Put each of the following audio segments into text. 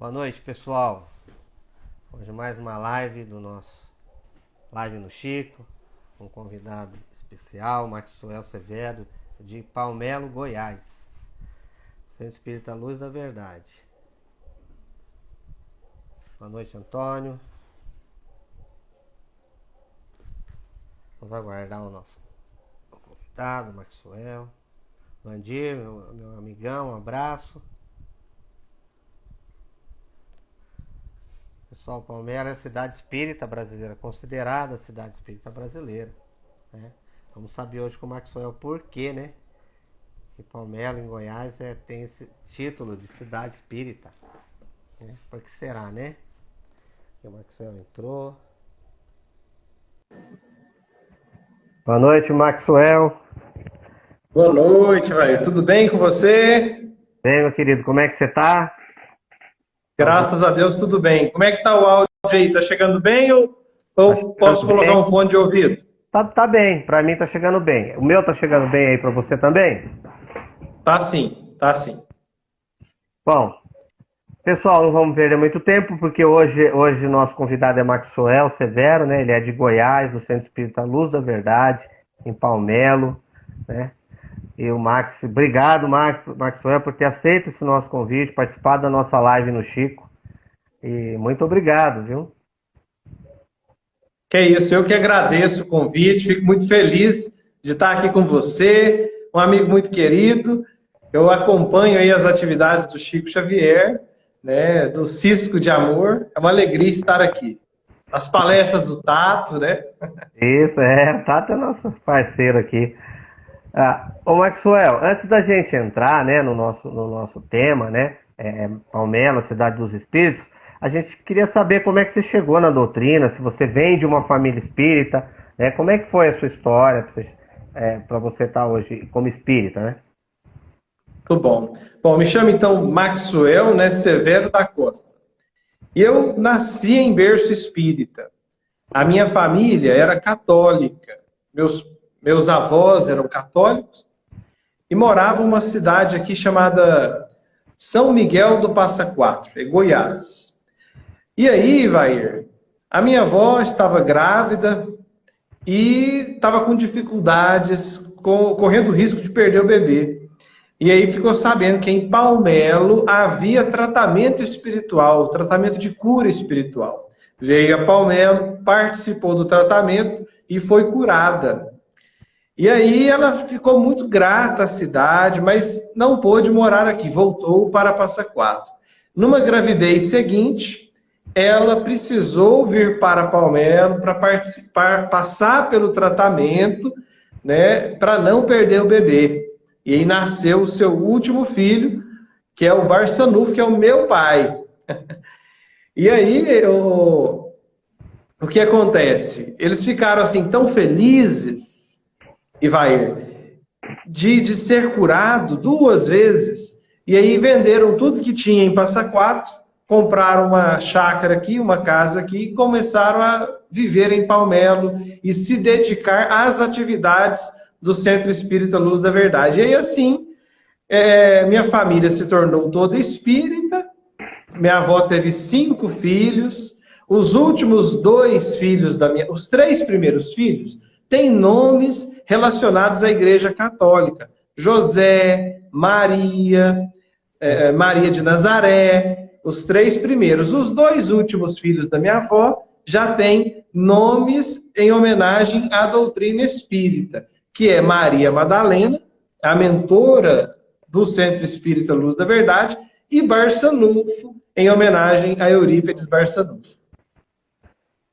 Boa noite, pessoal. Hoje mais uma live do nosso Live no Chico, um convidado especial, Maxwell Severo, de Palmelo, Goiás. Centro Espírita Luz da Verdade. Boa noite, Antônio. Vamos aguardar o nosso convidado, Maxwell. Vandir, meu, meu amigão, um abraço. Pessoal, Palmeiras é a cidade espírita brasileira, considerada a cidade espírita brasileira. Né? Vamos saber hoje com o Maxwell por quê, né? Que Palmeiras, em Goiás, é, tem esse título de cidade espírita. Né? Por que será, né? E o Maxwell entrou. Boa noite, Maxwell. Boa noite, velho. Tudo bem com você? Bem, meu querido, como é que você tá? Graças a Deus, tudo bem. Como é que tá o áudio aí? Tá chegando bem ou, ou tá posso colocar bem. um fone de ouvido? Tá, tá bem, para mim tá chegando bem. O meu tá chegando bem aí para você também? Tá sim, tá sim. Bom, pessoal, não vamos perder muito tempo, porque hoje, hoje nosso convidado é Maxwell Severo, né? Ele é de Goiás, do Centro Espírita Luz da Verdade, em Palmelo, né? E o Max, obrigado, Max, Maxwell, por ter aceito esse nosso convite, participado da nossa live no Chico. E muito obrigado, viu? Que é isso, eu que agradeço o convite, fico muito feliz de estar aqui com você, um amigo muito querido. Eu acompanho aí as atividades do Chico Xavier, né, do Cisco de Amor. É uma alegria estar aqui. As palestras do Tato, né? Isso, é, o Tato é nosso parceiro aqui. Ah, ô Maxwell, antes da gente entrar né, no, nosso, no nosso tema, né, é, Palmela, Cidade dos Espíritos, a gente queria saber como é que você chegou na doutrina, se você vem de uma família espírita, né, como é que foi a sua história para você, é, estar tá hoje como espírita, né? Tudo bom. Bom, me chamo então Maxwell né, Severo da Costa. Eu nasci em berço espírita. A minha família era católica. Meus meus avós eram católicos e moravam numa cidade aqui chamada São Miguel do Passa Quatro, em Goiás. E aí, Vair, a minha avó estava grávida e estava com dificuldades, correndo risco de perder o bebê. E aí ficou sabendo que em Palmelo havia tratamento espiritual, tratamento de cura espiritual. Veio a Palmelo, participou do tratamento e foi curada. E aí ela ficou muito grata à cidade, mas não pôde morar aqui, voltou para Passa Quatro. Numa gravidez seguinte, ela precisou vir para Palmelo para participar, passar pelo tratamento, né, para não perder o bebê. E aí nasceu o seu último filho, que é o Barçanufo, que é o meu pai. e aí, o, o que acontece? Eles ficaram assim tão felizes vai de, de ser curado duas vezes. E aí venderam tudo que tinha em Passa Quatro, compraram uma chácara aqui, uma casa aqui, e começaram a viver em Palmelo e se dedicar às atividades do Centro Espírita Luz da Verdade. E aí assim, é, minha família se tornou toda espírita, minha avó teve cinco filhos, os últimos dois filhos da minha, os três primeiros filhos, têm nomes relacionados à Igreja Católica. José, Maria, eh, Maria de Nazaré, os três primeiros. Os dois últimos filhos da minha avó já têm nomes em homenagem à doutrina espírita, que é Maria Madalena, a mentora do Centro Espírita Luz da Verdade, e Barçanufo, em homenagem a Eurípides Barçanufo.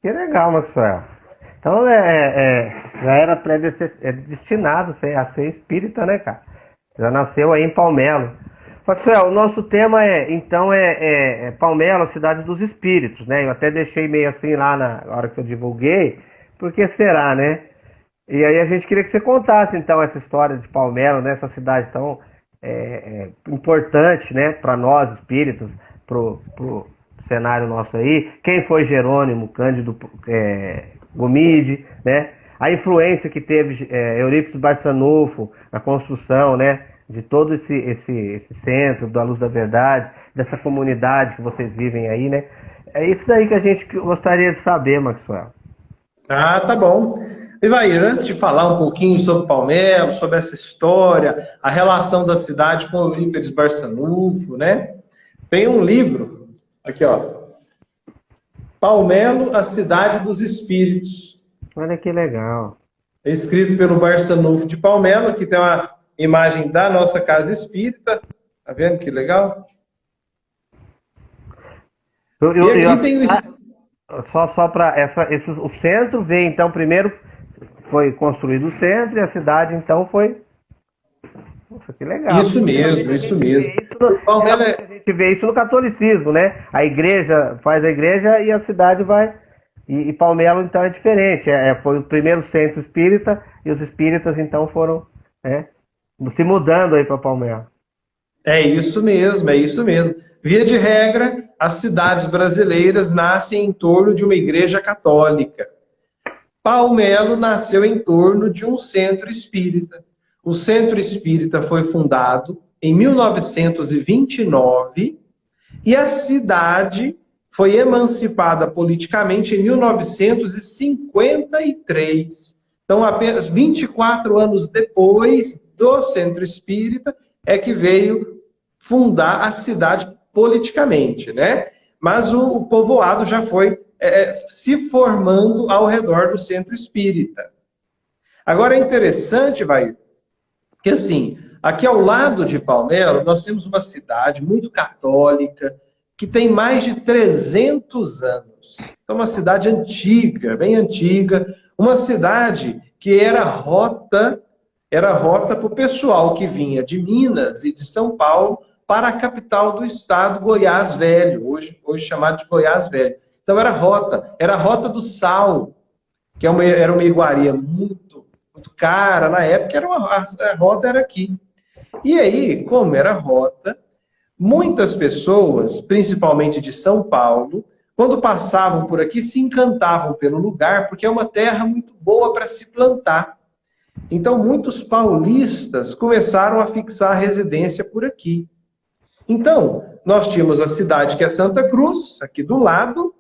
Que legal, Maxwell. Então é, é, é já era predestinado a ser espírita, né, cara? Já nasceu aí em Palmelo. Maxwell, o nosso tema é, então, é, é, é Palmelo, cidade dos espíritos, né? Eu até deixei meio assim lá na hora que eu divulguei, porque será, né? E aí a gente queria que você contasse, então, essa história de Palmelo, né? Essa cidade tão é, é, importante, né? Para nós, espíritos, pro, pro cenário nosso aí. Quem foi Jerônimo Cândido é, Gomide, né? A influência que teve é, Eurípides Barçanufo na construção, né? de todo esse, esse, esse centro, da Luz da Verdade, dessa comunidade que vocês vivem aí, né? É isso daí que a gente gostaria de saber, Maxwell. Ah, tá bom. Ivair, antes de falar um pouquinho sobre Palmelo, sobre essa história, a relação da cidade com Eurípides Barçanufo, né? Tem um livro, aqui ó, Palmelo, a cidade dos espíritos. Olha que legal. É escrito pelo Barçanufo de Palmelo, que tem uma imagem da nossa casa espírita. Tá vendo que legal? Eu, eu, e aqui eu, tem o... Ah, só só para o centro veio então primeiro foi construído o centro e a cidade então foi nossa, que legal. Isso mesmo, isso mesmo. Isso no, é... A gente vê isso no catolicismo, né? A igreja faz a igreja e a cidade vai. E, e Palmelo, então, é diferente. É, foi o primeiro centro espírita e os espíritas, então, foram né, se mudando aí para Palmelo. É isso mesmo, é isso mesmo. Via de regra, as cidades brasileiras nascem em torno de uma igreja católica. Palmelo nasceu em torno de um centro espírita. O Centro Espírita foi fundado em 1929 e a cidade foi emancipada politicamente em 1953. Então, apenas 24 anos depois do Centro Espírita é que veio fundar a cidade politicamente, né? Mas o, povoado já foi é, se formando ao redor do Centro Espírita. Agora é interessante, vai, assim, aqui ao lado de Palmelo, nós temos uma cidade muito católica, que tem mais de 300 anos. Então, uma cidade antiga, bem antiga, uma cidade que era rota, era rota para o pessoal que vinha de Minas e de São Paulo para a capital do estado, Goiás Velho, hoje, hoje chamado de Goiás Velho. Então era rota, era a rota do sal, que é uma, era uma iguaria muito muito cara na época, era uma, a rota era aqui. E aí, como era rota, muitas pessoas, principalmente de São Paulo, quando passavam por aqui, se encantavam pelo lugar, porque é uma terra muito boa para se plantar. Então, muitos paulistas começaram a fixar residência por aqui. Então, nós tínhamos a cidade que é Santa Cruz, aqui do lado,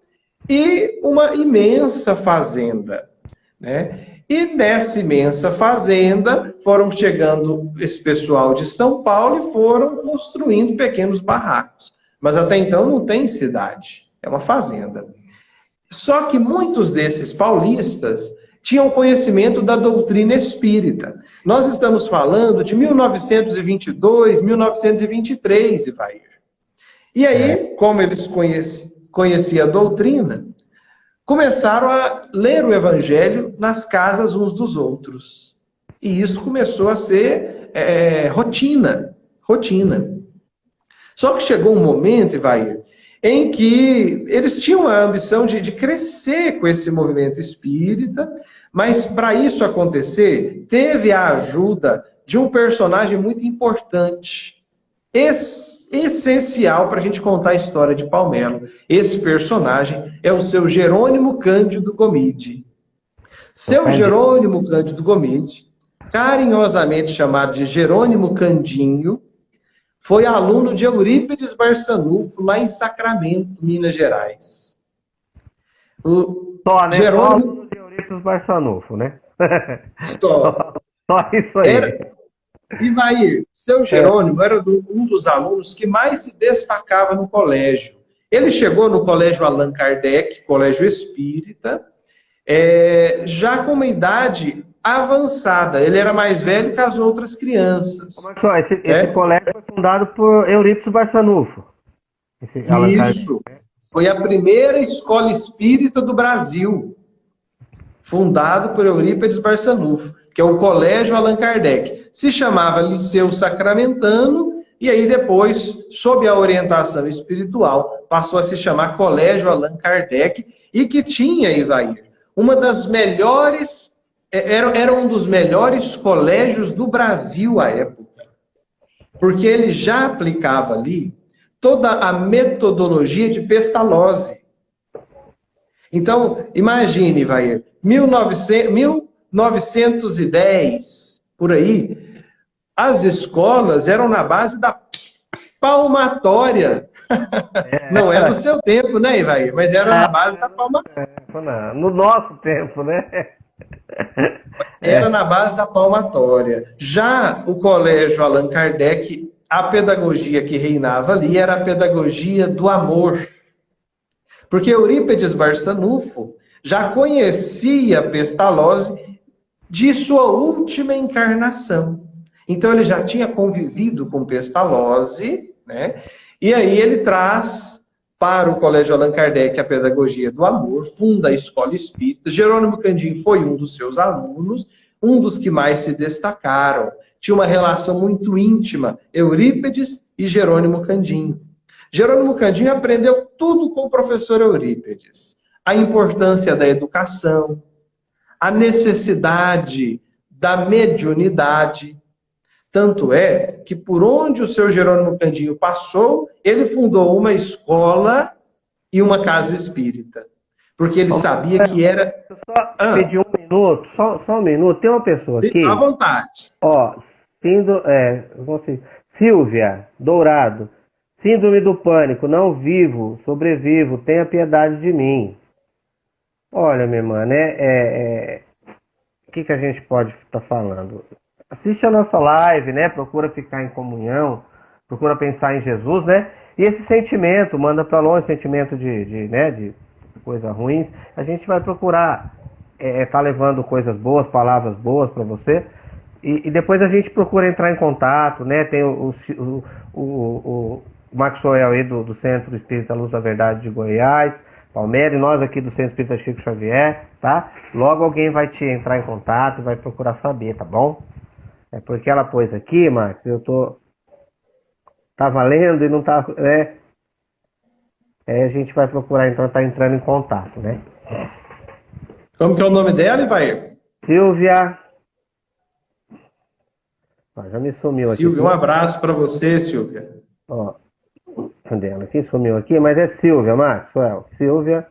e uma imensa fazenda. Né? E nessa imensa fazenda foram chegando esse pessoal de São Paulo e foram construindo pequenos barracos. Mas até então não tem cidade, é uma fazenda. Só que muitos desses paulistas tinham conhecimento da doutrina espírita. Nós estamos falando de 1922, 1923, Ivair. E aí, como eles conheciam a doutrina, começaram a ler o evangelho nas casas uns dos outros. E isso começou a ser é, rotina, rotina. Só que chegou um momento, Ivair, em que eles tinham a ambição de, de crescer com esse movimento espírita, mas para isso acontecer, teve a ajuda de um personagem muito importante. Esse essencial para a gente contar a história de Palmelo. Esse personagem é o seu Jerônimo Cândido Gomide. Seu Jerônimo Cândido Gomide, carinhosamente chamado de Jerônimo Candinho, foi aluno de Eurípides Barçanufo, lá em Sacramento, Minas Gerais. O Só, né? Jerônimo... de Eurípides Barçanufo, né? Só. Só isso aí. Era, Ivair, seu Jerônimo era um dos alunos que mais se destacava no colégio. Ele chegou no colégio Allan Kardec, colégio espírita, é, já com uma idade avançada. Ele era mais velho que as outras crianças. Como é que esse, é? esse colégio foi fundado por Eurípides Barçanufo. Isso. Foi a primeira escola espírita do Brasil. Fundado por Eurípides Barçanufo que é o Colégio Allan Kardec. Se chamava Liceu Sacramentano, e aí depois, sob a orientação espiritual, passou a se chamar Colégio Allan Kardec, e que tinha, Ivair, uma das melhores, é, era, era um dos melhores colégios do Brasil à época. Porque ele já aplicava ali toda a metodologia de Pestalozzi. Então, imagine, Ivair, 1900, 910, por aí, as escolas eram na base da palmatória. É, não é do seu tempo, né, Ivair? Mas era na base da palmatória. É, no nosso tempo, né? Era na base da palmatória. Já o colégio Allan Kardec, a pedagogia que reinava ali era a pedagogia do amor. Porque Eurípedes Barçanufo já conhecia Pestalozzi de sua última encarnação. Então ele já tinha convivido com Pestalozzi, né? E aí ele traz para o Colégio Allan Kardec a pedagogia do amor, funda a escola espírita. Jerônimo Candim foi um dos seus alunos, um dos que mais se destacaram. Tinha uma relação muito íntima, Eurípedes e Jerônimo Candim. Jerônimo Candim aprendeu tudo com o professor Eurípedes. A importância da educação, a necessidade da mediunidade, tanto é que por onde o seu Jerônimo Candinho passou, ele fundou uma escola e uma casa espírita. Porque ele sabia que era. Só ah. pedir um minuto, só, só um minuto. Tem uma pessoa aqui. À vontade. Ó, síndrome, é, Silvia Dourado. Síndrome do pânico, não vivo, sobrevivo, tenha piedade de mim. Olha, minha irmã, né? É, é, o que, que a gente pode estar tá falando? Assiste a nossa live, né? Procura ficar em comunhão, procura pensar em Jesus, né? E esse sentimento, manda para longe sentimento de, de, né, de coisas ruins, a gente vai procurar é, é, tá levando coisas boas, palavras boas para você. E, e, depois a gente procura entrar em contato, né? Tem o, o, o, o Maxwell aí do, do Centro Espírita Luz da Verdade de Goiás, Palmeiras, e nós aqui do Centro Espírita Chico Xavier, tá? Logo alguém vai te entrar em contato vai procurar saber, tá bom? É porque ela pôs aqui, Marcos, eu tô. Tá valendo e não tá. É, é, a gente vai procurar então tá entrando em contato, né? Como que é o nome dela, Ivair? Silvia. Ah, já me sumiu aqui. Silvia, um abraço para você, Silvia. Ó, cadê ela? Quem sumiu aqui? Mas é Silvia, Maxwell. Silvia.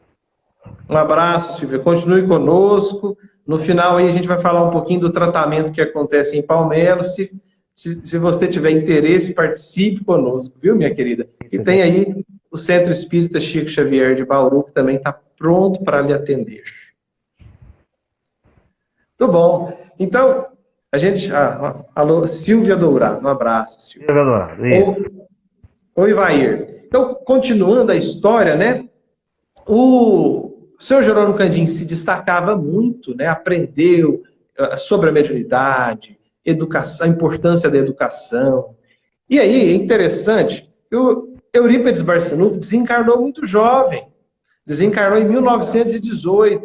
Um abraço, Silvia. Continue conosco. No final aí a gente vai falar um pouquinho do tratamento que acontece em Palmelo. Se, se, se você tiver interesse, participe conosco, viu, minha querida? E tem aí o Centro Espírita Chico Xavier de Bauru, que também está pronto para lhe atender. Muito bom. Então, a gente. Ah, alô, Silvia Dourado, um abraço, Silvia. Silvia Dourado. Oi, Vair. Então, continuando a história, né? O, o seu Jerônimo Candim se destacava muito, né? aprendeu uh, sobre a mediunidade, educação, a importância da educação. E aí, é interessante, o Eurípides Barçanufo desencarnou muito jovem, desencarnou em 1918.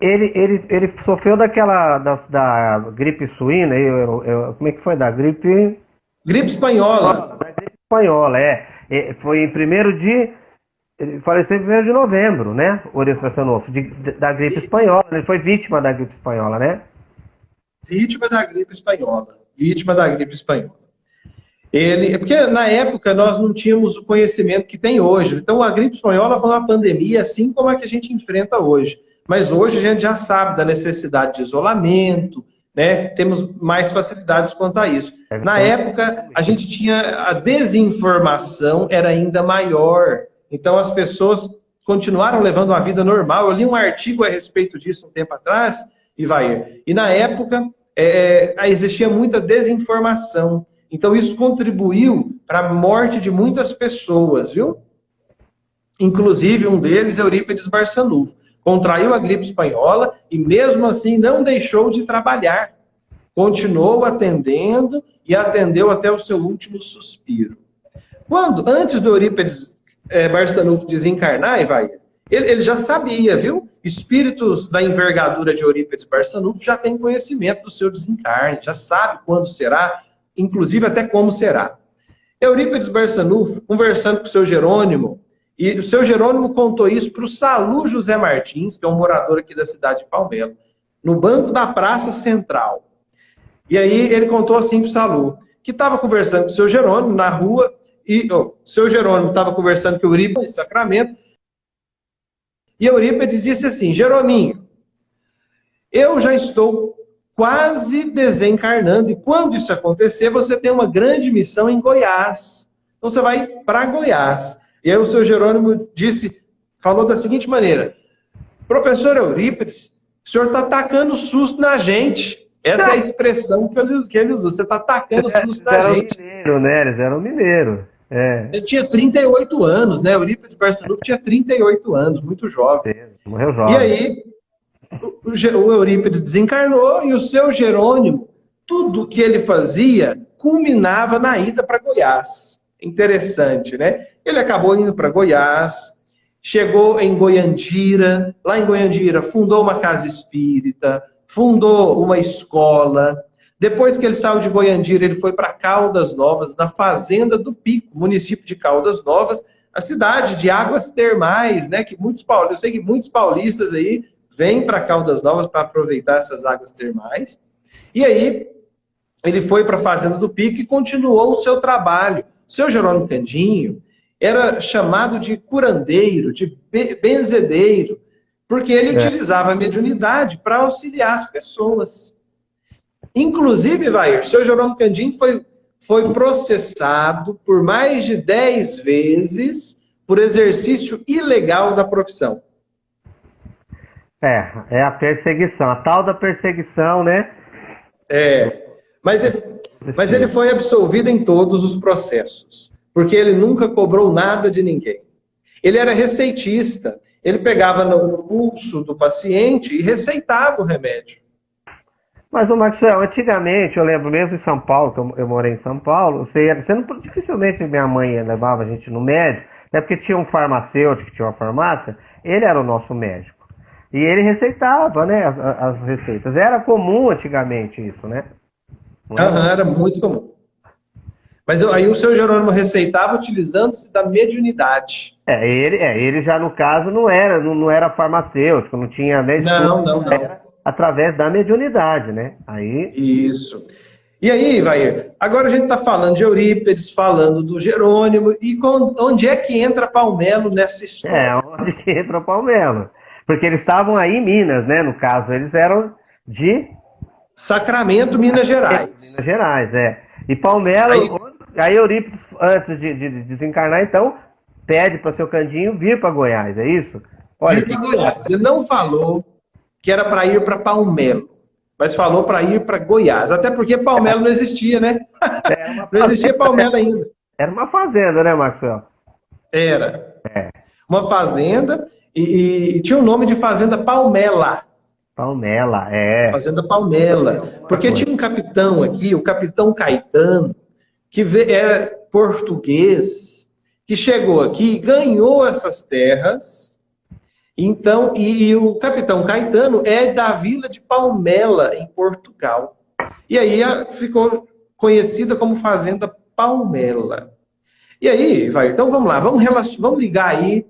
Ele, ele, ele sofreu daquela, da, da gripe suína, eu, eu, como é que foi? Da gripe... Gripe espanhola. Da gripe espanhola, é. Foi em 1 de ele faleceu em 1 de novembro, né? Orestes Barçanufo, da gripe espanhola. Ele foi vítima da gripe espanhola, né? Vítima da gripe espanhola. Vítima da gripe espanhola. Ele, é porque na época nós não tínhamos o conhecimento que tem hoje. Então a gripe espanhola foi uma pandemia assim como a que a gente enfrenta hoje. Mas hoje a gente já sabe da necessidade de isolamento, né? Temos mais facilidades quanto a isso. É na época a gente tinha a desinformação era ainda maior. Então as pessoas continuaram levando uma vida normal. Eu li um artigo a respeito disso um tempo atrás, e vai. E na época é, é existia muita desinformação. Então isso contribuiu para a morte de muitas pessoas, viu? Inclusive um deles, Eurípides Barçanufo. Contraiu a gripe espanhola e mesmo assim não deixou de trabalhar. Continuou atendendo e atendeu até o seu último suspiro. Quando, antes do Eurípides é, Barçanufo desencarnar, e ele, ele, já sabia, viu? Espíritos da envergadura de Eurípides Barçanufo já têm conhecimento do seu desencarne, já sabe quando será, inclusive até como será. Eurípides Barçanufo, conversando com o seu Jerônimo, e o seu Jerônimo contou isso para o Salu José Martins, que é um morador aqui da cidade de Palmelo, no banco da Praça Central. E aí ele contou assim para o Salu, que estava conversando com o seu Jerônimo na rua, e o seu Jerônimo estava conversando com Eurípides em Sacramento, e Eurípides disse assim, Jerominho, eu já estou quase desencarnando. E quando isso acontecer, você tem uma grande missão em Goiás. Então você vai para Goiás. E aí o seu Jerônimo disse, falou da seguinte maneira: Professor Eurípides, o senhor está atacando susto na gente. Essa é a expressão que ele, que ele usou. Você está atacando susto na gente. Mineiro, né? Eles eram mineiros. É. Ele tinha 38 anos, né? Eurípides Barçanuco tinha 38 anos, muito jovem. Morreu jovem. E aí, o, o Eurípides desencarnou e o seu Jerônimo, tudo que ele fazia culminava na ida para Goiás. Interessante, né? Ele acabou indo para Goiás, chegou em Goiandira, lá em Goiandira fundou uma casa espírita, fundou uma escola. Depois que ele saiu de Goiandira, ele foi para Caldas Novas, na fazenda do Pico, município de Caldas Novas, a cidade de águas termais, né? Que muitos paulistas, eu sei que muitos paulistas aí vêm para Caldas Novas para aproveitar essas águas termais. E aí ele foi para a fazenda do Pico e continuou o seu trabalho. O seu Jerônimo Candinho era chamado de curandeiro, de benzedeiro, porque ele é. utilizava a mediunidade para auxiliar as pessoas. Inclusive, vai, o seu Jerônimo Candinho foi, foi processado por mais de 10 vezes por exercício ilegal da profissão. É, é a perseguição, a tal da perseguição, né? É, mas ele, mas ele foi absolvido em todos os processos, porque ele nunca cobrou nada de ninguém. Ele era receitista, ele pegava no pulso do paciente e receitava o remédio. Mas, o Maxwell, antigamente, eu lembro mesmo em São Paulo, que eu, eu morei em São Paulo, você, você não, dificilmente minha mãe levava a gente no médico, até porque tinha um farmacêutico, tinha uma farmácia, ele era o nosso médico. E ele receitava, né, as, as receitas. Era comum antigamente isso, né? Aham, era muito comum. Mas aí o seu Jerônimo receitava utilizando-se da mediunidade. É, ele, é, ele já no caso não era, não, não era farmacêutico, não tinha nem Não, não, não. Era através da mediunidade, né? Aí Isso. E aí, vai. Agora a gente está falando de Eurípides, falando do Jerônimo, e onde é que entra Palmelo nessa história? É, onde que entra Palmelo? Porque eles estavam aí em Minas, né? No caso, eles eram de. Sacramento, Minas Gerais. Minas Gerais, é. E Palmelo, aí, aí Eurípides, antes de, de, de desencarnar, então, pede para seu Candinho vir para Goiás, é isso? Olha, vir para Goiás. Ele não falou que era para ir para Palmelo, mas falou para ir para Goiás. Até porque Palmelo não existia, né? É não existia Palmelo ainda. Era uma fazenda, né, Maxwell? Era. É. Uma fazenda e, e, tinha o nome de Fazenda Palmela. Palmela, é. Fazenda Palmela. Porque tinha um capitão aqui, o capitão Caetano, que é português, que chegou aqui e ganhou essas terras. Então, e, e o capitão Caetano é da vila de Palmela, em Portugal. E aí ficou conhecida como Fazenda Palmela. E aí, vai, então vamos lá, vamos, vamos ligar aí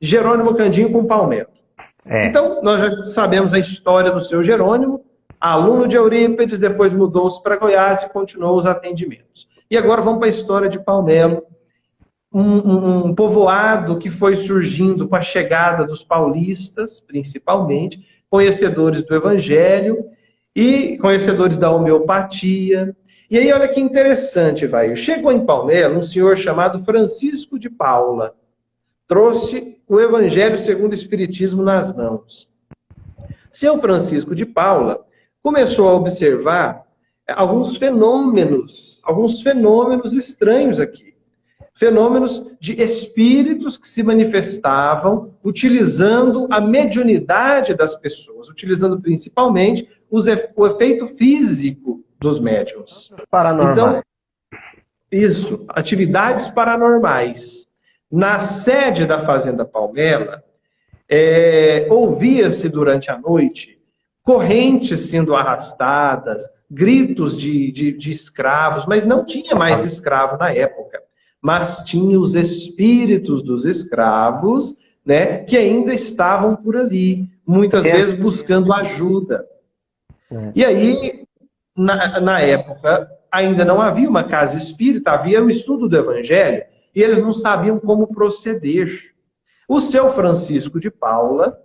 Jerônimo Candinho com Palmetto. É. Então, nós já sabemos a história do seu Jerônimo, aluno de Eurípides, depois mudou-se para Goiás e continuou os atendimentos. E agora vamos para a história de Palmelo, um, um, povoado que foi surgindo com a chegada dos paulistas, principalmente, conhecedores do Evangelho e conhecedores da homeopatia. E aí, olha que interessante, vai. Chegou em Palmelo um senhor chamado Francisco de Paula trouxe o Evangelho segundo o Espiritismo nas mãos. Seu Francisco de Paula começou a observar alguns fenômenos, alguns fenômenos estranhos aqui. Fenômenos de espíritos que se manifestavam utilizando a mediunidade das pessoas, utilizando principalmente os, o efeito físico dos médiums. Paranormal. Então, isso, atividades paranormais. Na sede da Fazenda Palmela, é, ouvia-se durante a noite correntes sendo arrastadas, gritos de, de, de escravos, mas não tinha mais escravo na época. Mas tinha os espíritos dos escravos, né, que ainda estavam por ali, muitas é. vezes buscando ajuda. É. E aí, na, na época, ainda não havia uma casa espírita, havia o estudo do evangelho, e eles não sabiam como proceder. O seu Francisco de Paula,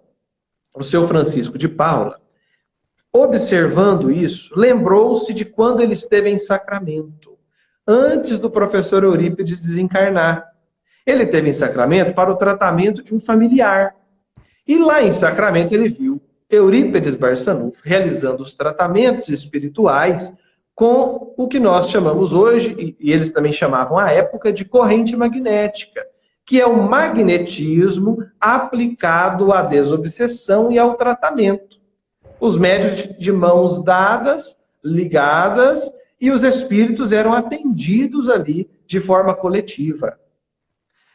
o seu Francisco de Paula, observando isso, lembrou-se de quando ele esteve em Sacramento, antes do professor Eurípides desencarnar. Ele teve em Sacramento para o tratamento de um familiar. E lá em Sacramento ele viu Eurípides Barçanufo realizando os tratamentos espirituais com o que nós chamamos hoje, e eles também chamavam à época, de corrente magnética, que é o magnetismo aplicado à desobsessão e ao tratamento. Os médios de mãos dadas, ligadas, e os espíritos eram atendidos ali de forma coletiva.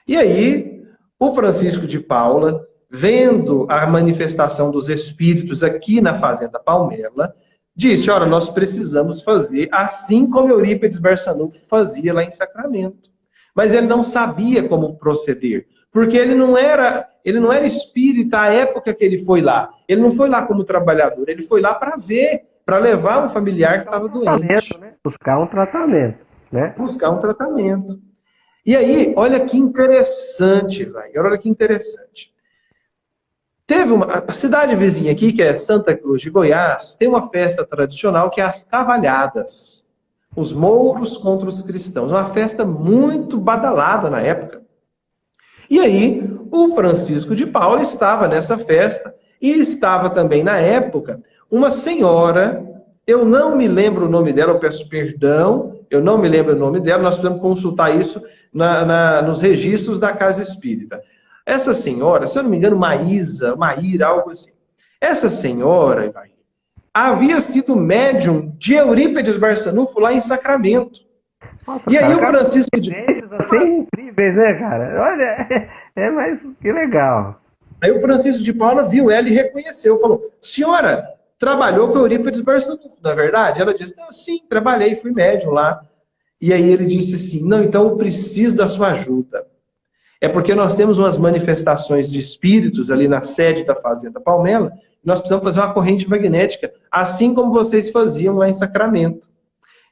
E aí, o Francisco de Paula, vendo a manifestação dos espíritos aqui na Fazenda Palmela, disse, ora, nós precisamos fazer assim como Eurípides Barçanufo fazia lá em Sacramento. Mas ele não sabia como proceder, porque ele não era, ele não era espírita à época que ele foi lá. Ele não foi lá como trabalhador, ele foi lá para ver, para levar um familiar que estava doente. Buscar um tratamento, né? Buscar um tratamento. E aí, olha que interessante, vai. Olha que interessante. Teve uma a cidade vizinha aqui, que é Santa Cruz de Goiás, tem uma festa tradicional que é as Cavalhadas. Os mouros contra os cristãos. Uma festa muito badalada na época. E aí, o Francisco de Paula estava nessa festa e estava também na época uma senhora, eu não me lembro o nome dela, eu peço perdão, eu não me lembro o nome dela, nós podemos consultar isso na, na, nos registros da Casa Espírita. Essa senhora, se eu não me engano, Maísa, Maíra, algo assim. Essa senhora, havia sido médium de Eurípides Barçanufo lá em Sacramento. Nossa, e aí o Francisco de... Assim, incríveis, né, cara? Olha, é, é mais que legal. Aí o Francisco de Paula viu ela e reconheceu, falou, senhora, trabalhou com Eurípides Barçanufo, na é verdade? Ela disse, não, sim, trabalhei, fui médium lá. E aí ele disse assim, não, então eu preciso da sua ajuda. É porque nós temos umas manifestações de espíritos ali na sede da Fazenda Palmela, e nós precisamos fazer uma corrente magnética, assim como vocês faziam lá em Sacramento.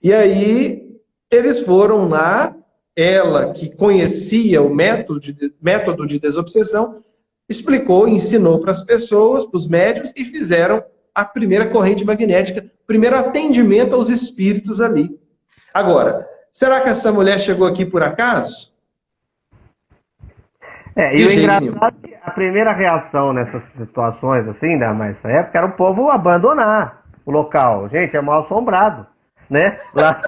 E aí, eles foram lá, ela que conhecia o método de, método de desobsessão, explicou, ensinou para as pessoas, para os médios, e fizeram a primeira corrente magnética, primeiro atendimento aos espíritos ali. Agora, será que essa mulher chegou aqui por acaso? É, e o engraçado é que a primeira reação nessas situações, assim, né, nessa época, era o povo abandonar o local. Gente, é mal assombrado, né? Lá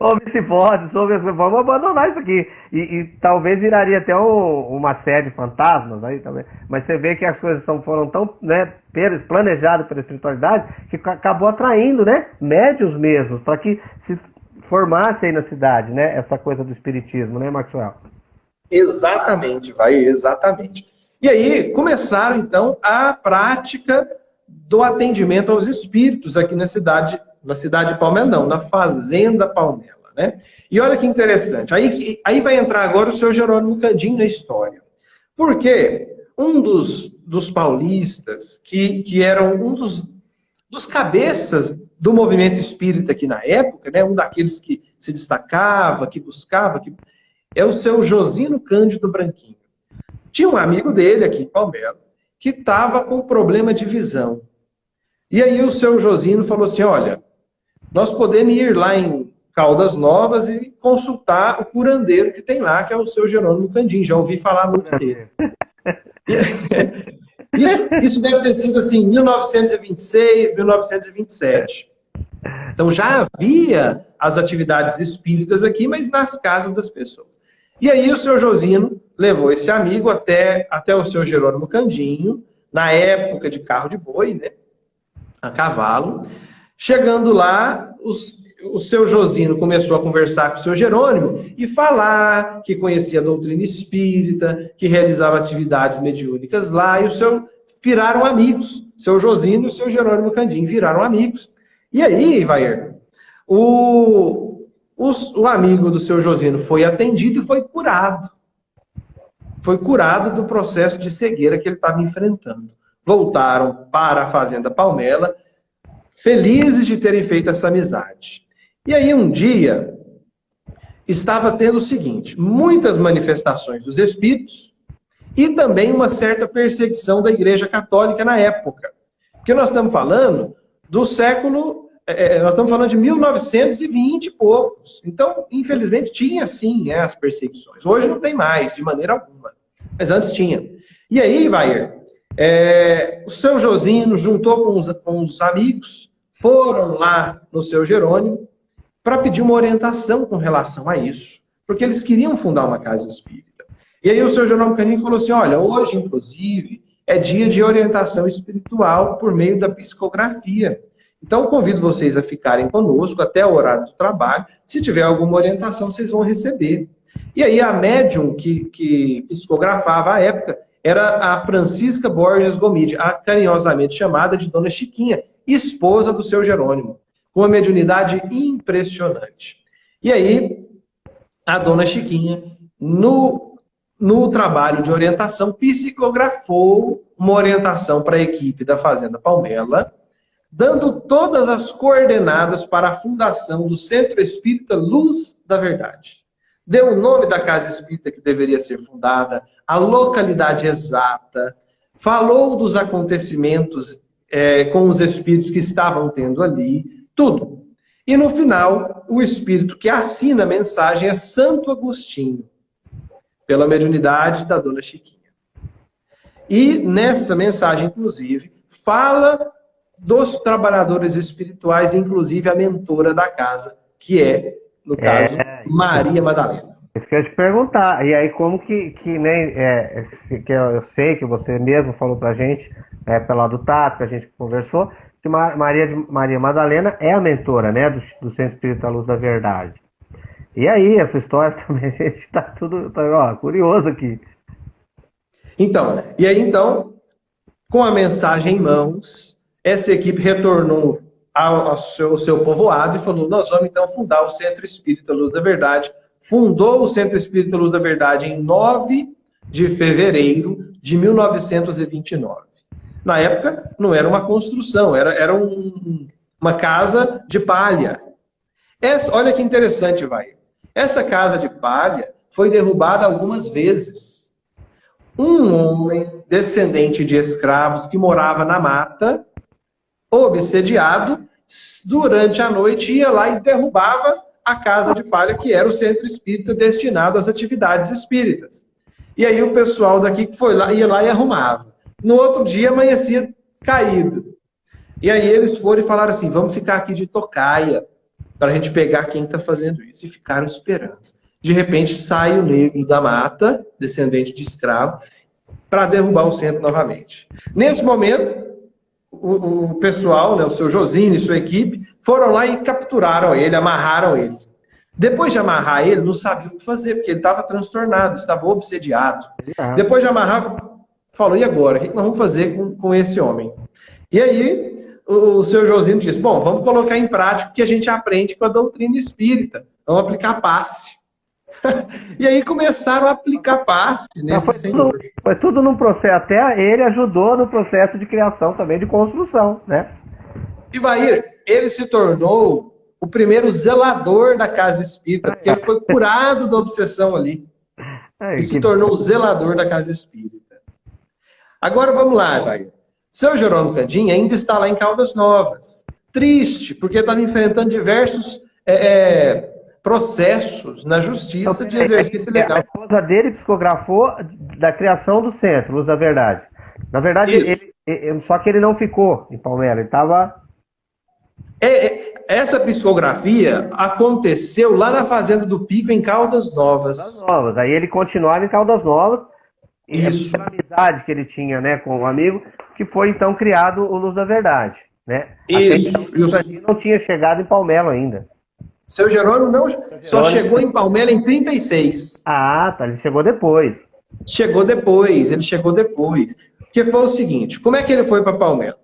ouve-se vozes, ouve vamos abandonar isso aqui. E, e talvez viraria até um, uma série de fantasmas aí também. Mas você vê que as coisas são, foram tão né, planejadas pela espiritualidade que acabou atraindo, né? Médios mesmo, para que se formasse aí na cidade, né? Essa coisa do espiritismo, né, Maxwell? Exatamente, vai, exatamente. E aí começaram, então, a prática do atendimento aos espíritos aqui na cidade, na cidade de Palmela, não, na Fazenda Palmela, né? E olha que interessante, aí, aí vai entrar agora o seu Jerônimo Candim na história. Porque um dos, dos paulistas, que, que eram um dos, dos cabeças do movimento espírita aqui na época, né, um daqueles que se destacava, que buscava, que é o seu Josino Cândido Branquinho. Tinha um amigo dele aqui em Palmelo que estava com problema de visão. E aí o seu Josino falou assim, olha, nós podemos ir lá em Caldas Novas e consultar o curandeiro que tem lá, que é o seu Jerônimo Candim. Já ouvi falar muito dele. Isso, isso deve ter sido assim, 1926, 1927. Então já havia as atividades espíritas aqui, mas nas casas das pessoas. E aí o seu Josino levou esse amigo até, até o seu Jerônimo Candinho, na época de carro de boi, né? A cavalo. Chegando lá, os, o seu Josino começou a conversar com o seu Jerônimo e falar que conhecia a doutrina espírita, que realizava atividades mediúnicas lá, e o seu viraram amigos. Seu Josino e o seu Jerônimo Candinho viraram amigos. E aí, Vair, o, o amigo do seu Josino foi atendido e foi curado. Foi curado do processo de cegueira que ele estava enfrentando. Voltaram para a Fazenda Palmela, felizes de terem feito essa amizade. E aí, um dia, estava tendo o seguinte: muitas manifestações dos espíritos e também uma certa perseguição da Igreja Católica na época. Porque nós estamos falando do século. É, é nós estamos falando de 1920 e poucos. Então, infelizmente, tinha sim né, as perseguições. Hoje não tem mais, de maneira alguma. Mas antes tinha. E aí, Vair, é, o seu Josino juntou com os, com os amigos, foram lá no seu Jerônimo para pedir uma orientação com relação a isso, porque eles queriam fundar uma casa espírita. E aí o seu Jerônimo Caninho falou assim: olha, hoje, inclusive, é dia de orientação espiritual por meio da psicografia. Então, convido vocês a ficarem conosco até o horário do trabalho. Se tiver alguma orientação, vocês vão receber. E aí, a médium que, que psicografava à época era a Francisca Borges Gomide, a carinhosamente chamada de Dona Chiquinha, esposa do seu Jerônimo, com uma mediunidade impressionante. E aí, a Dona Chiquinha, no, no trabalho de orientação, psicografou uma orientação para a equipe da Fazenda Palmela, dando todas as coordenadas para a fundação do Centro Espírita Luz da Verdade. Deu o nome da casa espírita que deveria ser fundada, a localidade exata, falou dos acontecimentos é, com os espíritos que estavam tendo ali, tudo. E no final, o espírito que assina a mensagem é Santo Agostinho, pela mediunidade da dona Chiquinha. E nessa mensagem, inclusive, fala dos trabalhadores espirituais, inclusive a mentora da casa, que é, no é, caso, é, Maria Madalena. Isso que eu te perguntar. E aí, como que, que nem. É, que eu sei que você mesmo falou pra gente, é, pela do Tato, que a gente conversou, que Maria, Maria Madalena é a mentora, né, do, do Centro Espírita Luz da Verdade. E aí, essa história também, a gente está tudo tá, ó, curioso aqui. Então, e aí então, com a mensagem em mãos, essa equipe retornou ao, ao, seu, ao seu povoado e falou: Nós vamos então fundar o Centro Espírita Luz da Verdade. Fundou o Centro Espírita Luz da Verdade em 9 de fevereiro de 1929. Na época, não era uma construção, era, era um, uma casa de palha. Essa, olha que interessante, vai. Essa casa de palha foi derrubada algumas vezes. Um homem descendente de escravos que morava na mata obsediado, durante a noite ia lá e derrubava a casa de palha, que era o centro espírita destinado às atividades espíritas. E aí o pessoal daqui foi lá, ia lá e arrumava. No outro dia amanhecia caído. E aí eles foram e falaram assim: vamos ficar aqui de tocaia para a gente pegar quem está fazendo isso. E ficaram esperando. De repente sai o negro da mata, descendente de escravo, para derrubar o centro novamente. Nesse momento, o, o pessoal, né, o seu Josine e sua equipe, foram lá e capturaram ele, amarraram ele. Depois de amarrar ele, não sabia o que fazer, porque ele estava transtornado, estava obsediado. Ah. Depois de amarrar, falou, e agora? O que nós vamos fazer com, com esse homem? E aí, o, o seu Josino disse, bom, vamos colocar em prática o que a gente aprende com a doutrina espírita. Vamos aplicar passe. e aí começaram a aplicar passe nesse foi senhor. Tudo, foi tudo num processo, até ele ajudou no processo de criação também, de construção, né? E vai, ele se tornou o primeiro zelador da casa espírita, porque ele foi curado da obsessão ali. e se tornou o zelador da casa espírita. Agora vamos lá, vai. Seu Jerônimo Candim ainda está lá em Caldas Novas. Triste, porque estava enfrentando diversos é, é, processos na justiça de exercício legal. A esposa dele psicografou da criação do centro, Luz da Verdade. Na verdade, ele, ele, só que ele não ficou em Palmeiras, ele estava. É, é, essa psicografia aconteceu lá na Fazenda do Pico, em Caldas Novas. Caldas Novas. Aí ele continuava em Caldas Novas. Isso. A amizade que ele tinha né, com o um amigo, que foi então criado o Luz da Verdade. Né? Isso. Até então, não tinha chegado em Palmelo ainda. Seu Jerônimo não, só chegou em Palmeiras em 36. Ah, tá. Ele chegou depois. Chegou depois, ele chegou depois. Porque foi o seguinte, como é que ele foi para Palmeiras?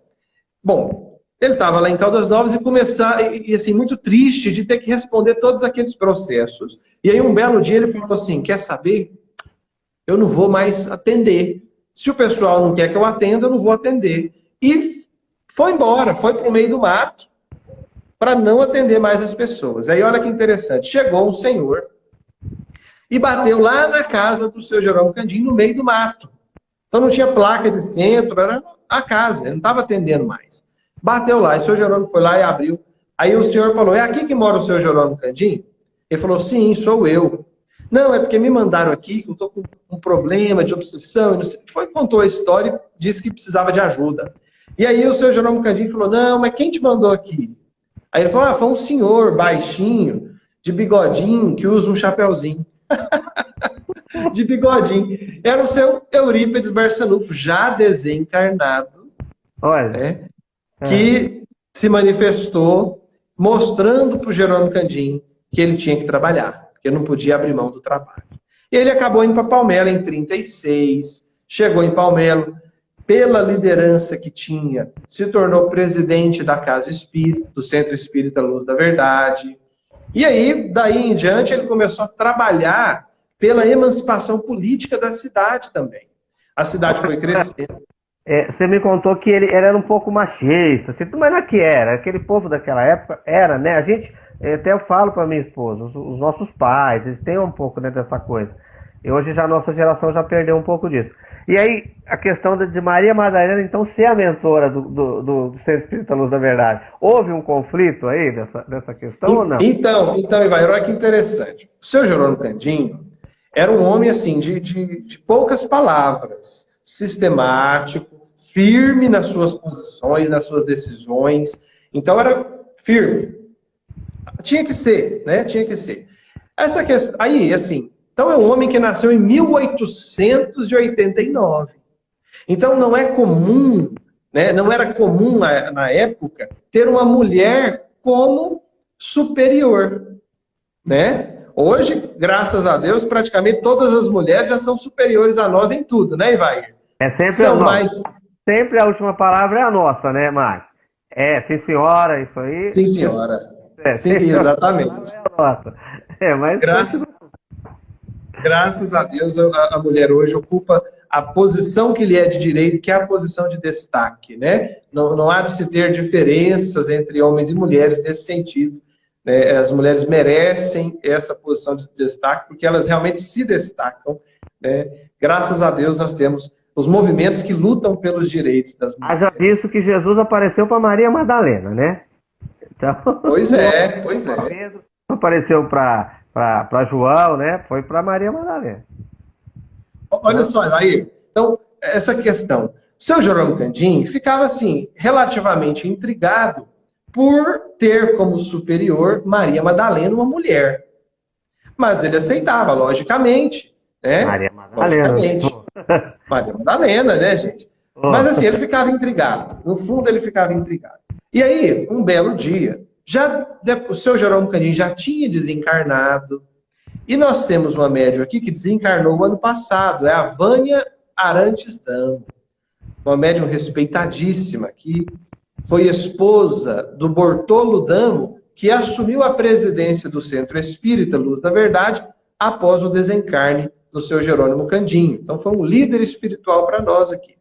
Bom, ele estava lá em Caldas Novas e começar, e assim, muito triste de ter que responder todos aqueles processos. E aí um belo dia ele falou assim, quer saber? Eu não vou mais atender. Se o pessoal não quer que eu atenda, eu não vou atender. E foi embora, foi para o meio do mato, para não atender mais as pessoas. Aí olha que interessante, chegou um senhor e bateu lá na casa do seu Jerônimo Candim, no meio do mato. Então não tinha placa de centro, era a casa, ele não estava atendendo mais. Bateu lá, e o senhor Jerônimo foi lá e abriu. Aí o senhor falou, é aqui que mora o senhor Jerônimo Candim? Ele falou, sim, sou eu. Não, é porque me mandaram aqui, que eu estou com um problema de obsessão, não sei, foi, contou a história e disse que precisava de ajuda. E aí o senhor Jerônimo Candim falou, não, mas quem te mandou aqui? Aí ele falou, ah, foi um senhor baixinho, de bigodinho, que usa um chapéuzinho. de bigodinho. Era o seu Eurípides Barçanufo, já desencarnado. Olha. Né, é. Que se manifestou mostrando para o Jerônimo Candim que ele tinha que trabalhar, que não podia abrir mão do trabalho. E ele acabou indo para Palmelo em 36, chegou em Palmelo, pela liderança que tinha, se tornou presidente da Casa Espírita, do Centro Espírita Luz da Verdade. E aí, daí em diante, ele começou a trabalhar pela emancipação política da cidade também. A cidade foi crescendo. É, você me contou que ele, era um pouco machista, assim, mas não é que era, aquele povo daquela época era, né? A gente, até eu falo para minha esposa, os, os, nossos pais, eles têm um pouco né, dessa coisa. E hoje já a nossa geração já perdeu um pouco disso. E aí, a questão de Maria Madalena, então, ser a mentora do, do, do Centro Espírita Luz da Verdade. Houve um conflito aí dessa, dessa questão e, ou não? Então, então Ivair, olha que interessante. O seu Jerônimo Candinho era um homem, assim, de, de, de poucas palavras, sistemático, firme nas suas posições, nas suas decisões. Então, era firme. Tinha que ser, né? Tinha que ser. Essa questão, aí, assim, então é um homem que nasceu em 1889. Então não é comum, né, não era comum na, na época ter uma mulher como superior, né? Hoje, graças a Deus, praticamente todas as mulheres já são superiores a nós em tudo, né, Ivair? É sempre são a mais... Sempre a última palavra é a nossa, né, Márcio? É, sim senhora, isso aí. Sim senhora. É, sim, exatamente. É, nossa. é mas graças, graças a Deus, a, a, mulher hoje ocupa a posição que lhe é de direito, que é a posição de destaque, né? Não, não há de se ter diferenças entre homens e mulheres nesse sentido. Né? As mulheres merecem essa posição de destaque, porque elas realmente se destacam. Né? Graças a Deus, nós temos os movimentos que lutam pelos direitos das mulheres. Haja visto que Jesus apareceu para Maria Madalena, né? Então, pois é, pois é. Apareceu para João, né? Foi para Maria Madalena. Olha só, aí, então, essa questão. O seu Jerônimo Candim ficava, assim, relativamente intrigado por ter como superior Maria Madalena, uma mulher. Mas ele aceitava, logicamente. Né? Maria Madalena. Logicamente. Maria Madalena, né, gente? Mas assim, ele ficava intrigado. No fundo, ele ficava intrigado. E aí, um belo dia, já o seu Jerônimo Canin já tinha desencarnado. E nós temos uma médium aqui que desencarnou o ano passado, é a Vânia Arantes Damo. Uma médium respeitadíssima, que foi esposa do Bortolo Damo, que assumiu a presidência do Centro Espírita Luz da Verdade após o desencarne do seu Jerônimo Candinho. Então foi um líder espiritual para nós aqui.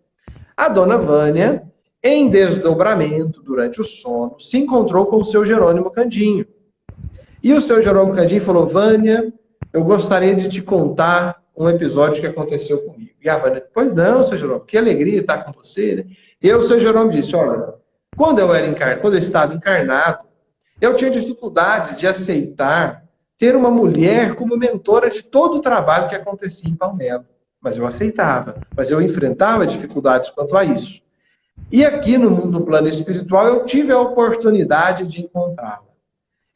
A dona Vânia em desdobramento, durante o sono, se encontrou com o seu Jerônimo Candinho. E o seu Jerônimo Candinho falou: Vânia, eu gostaria de te contar um episódio que aconteceu comigo. E a Vânia, pois não, seu Jerônimo, que alegria estar com você. Né? E o seu Jerônimo disse: olha, quando eu, era encar... quando eu estava encarnado, eu tinha dificuldades de aceitar ter uma mulher como mentora de todo o trabalho que acontecia em Palmelo. Mas eu aceitava, mas eu enfrentava dificuldades quanto a isso. E aqui no mundo plano espiritual eu tive a oportunidade de encontrá-la.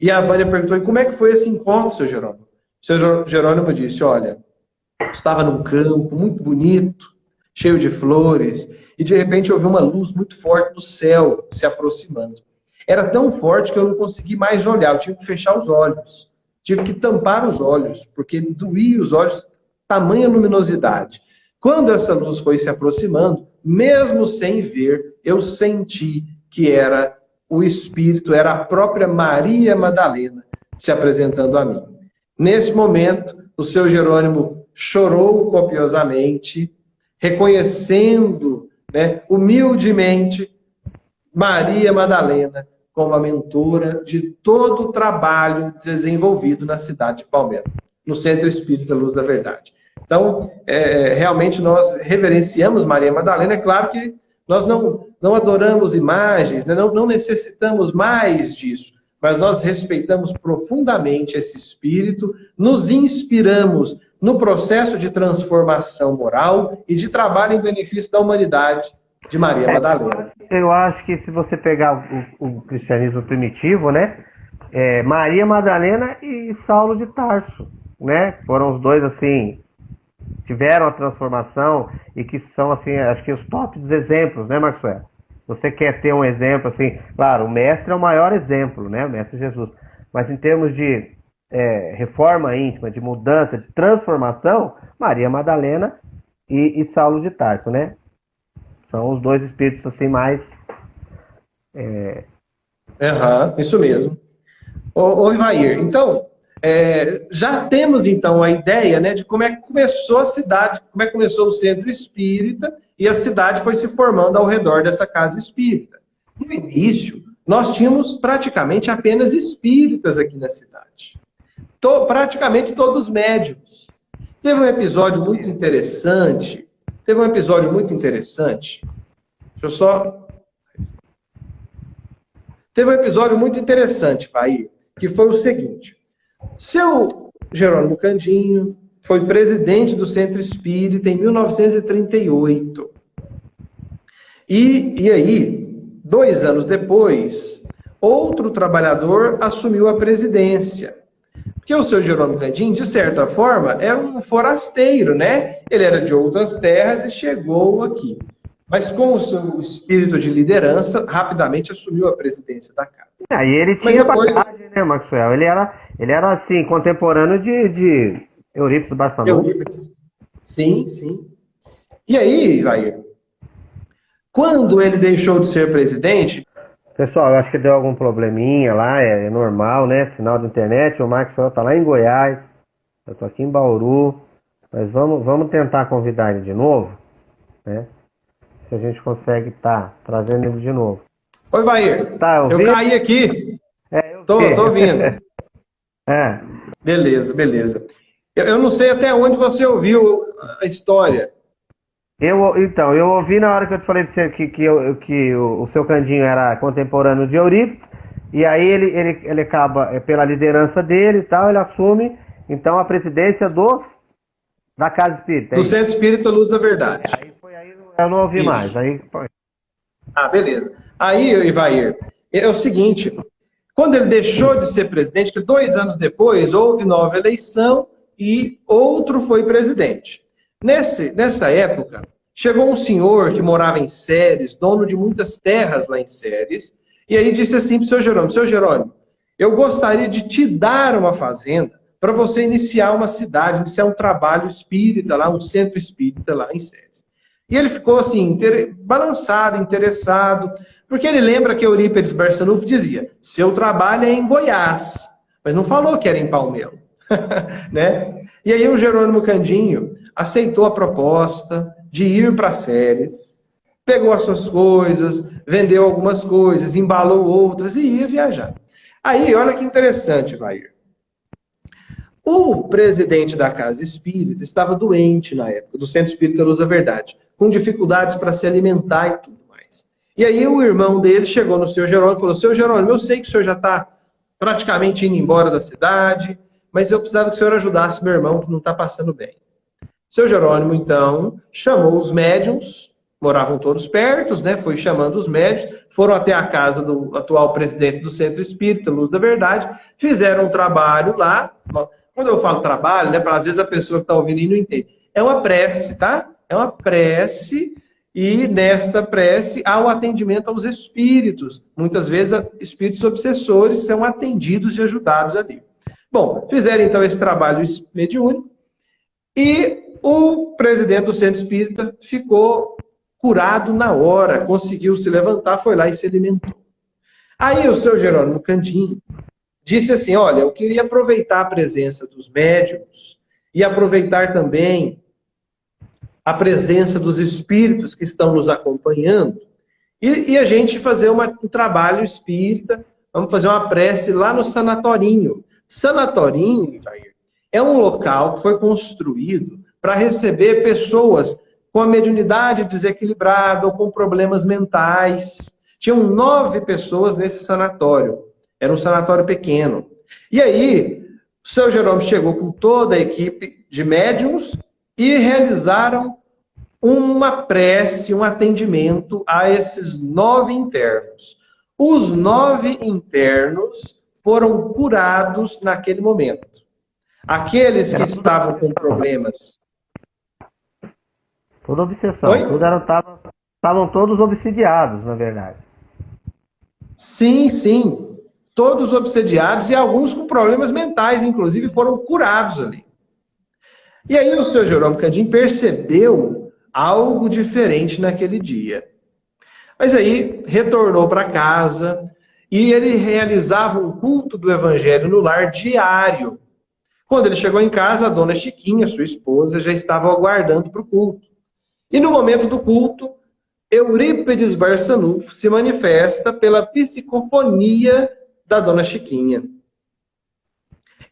E a Vânia perguntou: e como é que foi esse encontro, seu Jerônimo? Seu Jerônimo disse: olha, estava num campo muito bonito, cheio de flores, e de repente eu vi uma luz muito forte do céu se aproximando. Era tão forte que eu não consegui mais olhar, eu tive que fechar os olhos, tive que tampar os olhos, porque doía os olhos, tamanha luminosidade. Quando essa luz foi se aproximando, mesmo sem ver, eu senti que era o Espírito, era a própria Maria Madalena se apresentando a mim. Nesse momento, o seu Jerônimo chorou copiosamente, reconhecendo né, humildemente Maria Madalena como a mentora de todo o trabalho desenvolvido na cidade de Palmeiras, no Centro Espírita Luz da Verdade. Então, é, realmente nós reverenciamos Maria Madalena. É claro que Nós não, não adoramos imagens, né? não, não necessitamos mais disso, mas nós respeitamos profundamente esse espírito, nos inspiramos no processo de transformação moral e de trabalho em benefício da humanidade de Maria Madalena. Eu acho que se você pegar o, o cristianismo primitivo, né, é, Maria Madalena e Saulo de Tarso, né, foram os dois assim tiveram a transformação e que são assim, acho que os tops exemplos, né, Maxwell? Você quer ter um exemplo assim, claro, o mestre é o maior exemplo, né, o mestre Jesus. Mas em termos de é, reforma íntima, de mudança, de transformação, Maria Madalena e, e Saulo de Tarso, né? São os dois espíritos assim mais. É... Uhum, isso mesmo. Ô, ô Ivair, então, é, já temos então a ideia né, de como é que começou a cidade, como é que começou o centro espírita e a cidade foi se formando ao redor dessa casa espírita. No início, nós tínhamos praticamente apenas espíritas aqui na cidade. Praticamente todos médios. Teve um episódio muito interessante Teve um episódio muito interessante. Deixa eu só. Teve um episódio muito interessante, Pai, que foi o seguinte. Seu Jerônimo Candinho foi presidente do Centro Espírita em 1938. E, e aí, dois anos depois, outro trabalhador assumiu a presidência. Porque o seu Jerônimo Candim, de certa forma, era um forasteiro, né? Ele era de outras terras e chegou aqui. Mas com o seu espírito de liderança, rapidamente assumiu a presidência da casa. É, e ele tinha depois... bagagem, né, Maxwell? Ele era, ele era assim, contemporâneo de, de Eurípides Barçanufo. Eurípides. Sim, sim. E aí, Jair, quando ele deixou de ser presidente, Pessoal, eu acho que deu algum probleminha lá, é, é normal, né? Sinal de internet. O Marcos tá lá em Goiás, eu tô aqui em Bauru. Mas vamos, vamos tentar convidar ele de novo, né? Se a gente consegue estar tá, trazendo ele de novo. Oi, Vair. Tá, eu, eu caí aqui. É, eu tô, tô ouvindo. é. Beleza, beleza. Eu, eu não sei até onde você ouviu a história. Eu, então, eu ouvi na hora que eu te falei que, que, que, eu, que o, o, seu Candinho era contemporâneo de Eurípides, e aí ele, ele, ele acaba, é, pela liderança dele e tal, ele assume, então, a presidência do, da Casa Espírita. É do Centro Espírita Luz da Verdade. É, aí, eu não ouvi isso. mais. Aí. Ah, beleza. Aí, Ivair, é o seguinte, quando ele deixou de ser presidente, que dois anos depois houve nova eleição e outro foi presidente. Nesse, nessa época, chegou um senhor que morava em Séries, dono de muitas terras lá em Séries, e aí disse assim para o seu Jerônimo, seu Jerônimo, eu gostaria de te dar uma fazenda para você iniciar uma cidade, iniciar um trabalho espírita lá, um centro espírita lá em Séries. E ele ficou assim, inter... balançado, interessado, porque ele lembra que Eurípides Barçanufo dizia, seu trabalho é em Goiás, mas não falou que era em Palmelo. né? E aí o Jerônimo Candinho aceitou a proposta de ir para séries, pegou as suas coisas, vendeu algumas coisas, embalou outras e ia viajar. Aí, olha que interessante, Vair. O presidente da Casa Espírita estava doente na época, do Centro Espírita Luz da Verdade, com dificuldades para se alimentar e tudo mais. E aí o irmão dele chegou no seu Jerônimo e falou, seu Jerônimo, eu sei que o senhor já está praticamente indo embora da cidade, mas eu precisava que o senhor ajudasse meu irmão que não está passando bem. Seu Jerônimo, então, chamou os médiums, moravam todos perto, né? Foi chamando os médiums, foram até a casa do atual presidente do Centro Espírita, Luz da Verdade, fizeram um trabalho lá. Quando eu falo trabalho, né? Para às vezes a pessoa que está ouvindo aí não entende. É uma prece, tá? É uma prece e nesta prece há o atendimento aos espíritos. Muitas vezes espíritos obsessores são atendidos e ajudados ali. Bom, fizeram então esse trabalho mediúnico e o presidente do centro espírita ficou curado na hora, conseguiu se levantar, foi lá e se alimentou. Aí o seu Jerônimo Candinho disse assim: Olha, eu queria aproveitar a presença dos médicos e aproveitar também a presença dos espíritos que estão nos acompanhando e, e a gente fazer uma, um trabalho espírita. Vamos fazer uma prece lá no sanatorinho. Sanatorinho, é um local que foi construído para receber pessoas com a mediunidade desequilibrada ou com problemas mentais. Tinham nove pessoas nesse sanatório. Era um sanatório pequeno. E aí, o seu Jerônimo chegou com toda a equipe de médiums e realizaram uma prece, um atendimento a esses nove internos. Os nove internos foram curados naquele momento. Aqueles que estavam com problemas. Toda obsessão. estavam todos obsidiados, na verdade. Sim, sim. Todos obsediados e alguns com problemas mentais, inclusive, foram curados ali. E aí o seu Jerônimo Candim percebeu algo diferente naquele dia. Mas aí retornou para casa e ele realizava um culto do evangelho no lar diário. Quando ele chegou em casa, a dona Chiquinha, sua esposa, já estava aguardando para o culto. E no momento do culto, Eurípides Barçanufo se manifesta pela psicofonia da dona Chiquinha.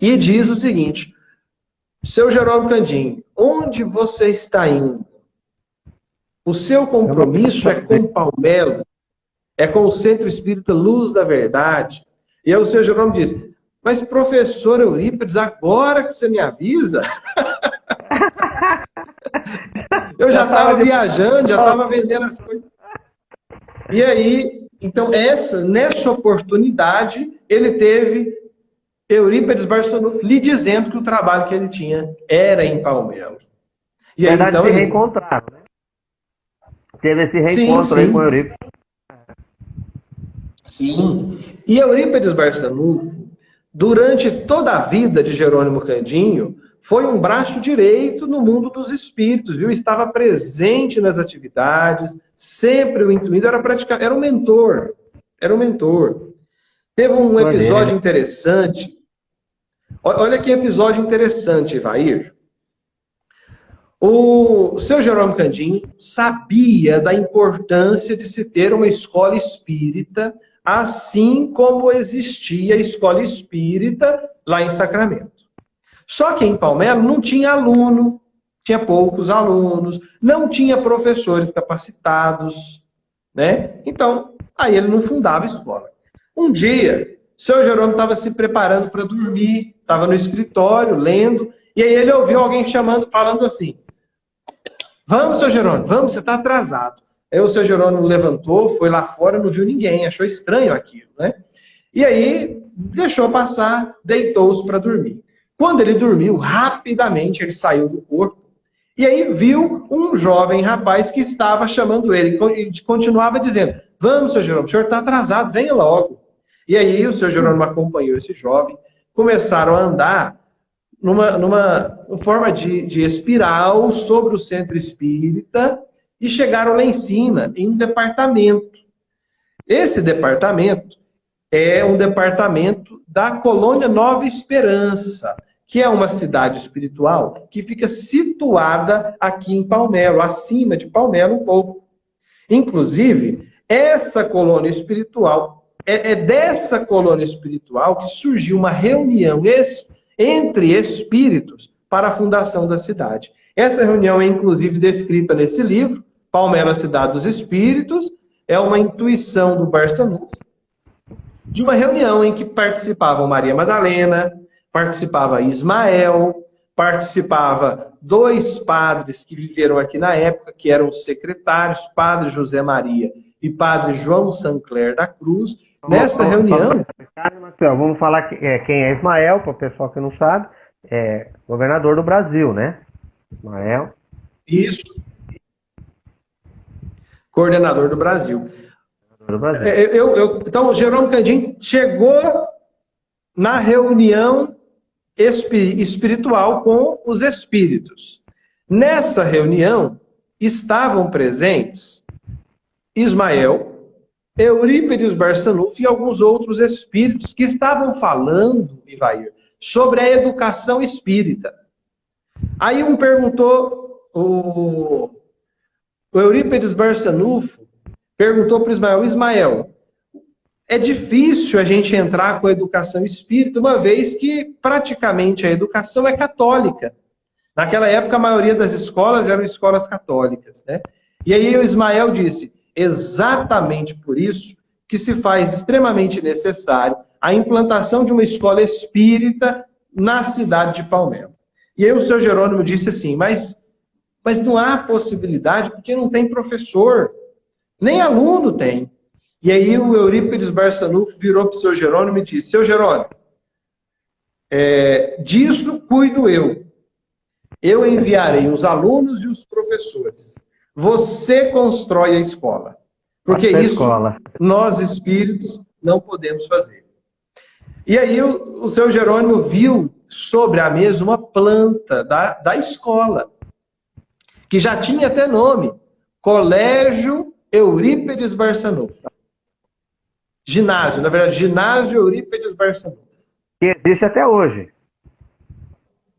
E diz o seguinte: Seu Jerônimo Candim, onde você está indo? O seu compromisso é com Palmelo, é com o Centro Espírita Luz da Verdade. E aí o seu Jerônimo diz: mas, professor Eurípides, agora que você me avisa. eu já estava viajando, já estava vendendo as coisas. E aí, então, essa, nessa oportunidade, ele teve Eurípides Barçanufo lhe dizendo que o trabalho que ele tinha era em Palmelo. E aí, Verdade, então, se ele... reencontraram? Teve esse reencontro sim, sim. aí com Eurípides. Sim. E Eurípides Barçanufo, durante toda a vida de Jerônimo Candinho, foi um braço direito no mundo dos espíritos, viu? Estava presente nas atividades, sempre o intuído era praticar, era um mentor, era um mentor. Teve um episódio interessante. Olha que episódio interessante, Ivair. O seu Jerônimo Candinho sabia da importância de se ter uma escola espírita assim como existia a escola espírita lá em Sacramento. Só que em Palmelo não tinha aluno, tinha poucos alunos, não tinha professores capacitados, né? Então, aí ele não fundava escola. Um dia, seu Jerônimo estava se preparando para dormir, estava no escritório, lendo, e aí ele ouviu alguém chamando, falando assim, vamos, seu Jerônimo, vamos, você está atrasado. Aí o seu Jerônimo levantou, foi lá fora, não viu ninguém, achou estranho aquilo, né? E aí deixou passar, deitou-se para dormir. Quando ele dormiu, rapidamente ele saiu do corpo e aí viu um jovem rapaz que estava chamando ele e continuava dizendo: Vamos, seu Jerônimo, o senhor está atrasado, venha logo. E aí o seu Jerônimo acompanhou esse jovem, começaram a andar numa, numa forma de, de espiral sobre o centro espírita e chegaram lá em cima, em um departamento. Esse departamento é um departamento da colônia Nova Esperança, que é uma cidade espiritual que fica situada aqui em Palmelo, acima de Palmelo um pouco. Inclusive, essa colônia espiritual, é, é dessa colônia espiritual que surgiu uma reunião es, entre espíritos para a fundação da cidade. Essa reunião é inclusive descrita nesse livro, Palmela Cidade dos Espíritos, é uma intuição do Barçanufo, de uma reunião em que participavam Maria Madalena, participava Ismael, participava dois padres que viveram aqui na época, que eram os secretários, Padre José Maria e Padre João Sancler da Cruz. Nessa vamos, reunião... Vamos falar é, quem é Ismael, para o pessoal que não sabe, é governador do Brasil, né? Ismael. Isso coordenador do Brasil. Do Brasil. É, eu, eu, então, o Jerônimo Candim chegou na reunião espiritual com os espíritos. Nessa reunião estavam presentes Ismael, Eurípides Barçanufo e alguns outros espíritos que estavam falando, Ivair, sobre a educação espírita. Aí um perguntou, o, o Eurípides Barçanufo perguntou para Ismael, Ismael, é difícil a gente entrar com a educação espírita, uma vez que praticamente a educação é católica. Naquela época, a maioria das escolas eram escolas católicas. Né? E aí o Ismael disse, exatamente por isso que se faz extremamente necessário a implantação de uma escola espírita na cidade de Palmelo. E aí o seu Jerônimo disse assim, mas, mas não há possibilidade porque não tem professor, nem aluno tem. E aí o Eurípides Barçanufo virou para o seu Jerônimo e disse, seu Jerônimo, é, disso cuido eu. Eu enviarei os alunos e os professores. Você constrói a escola. Porque isso escola. nós espíritos não podemos fazer. E aí o, o seu Jerônimo viu sobre a mesa uma planta da, da escola, que já tinha até nome, Colégio Eurípedes Barçanufo. Ginásio, na verdade, Ginásio Eurípedes Barçanufo. Que existe até hoje.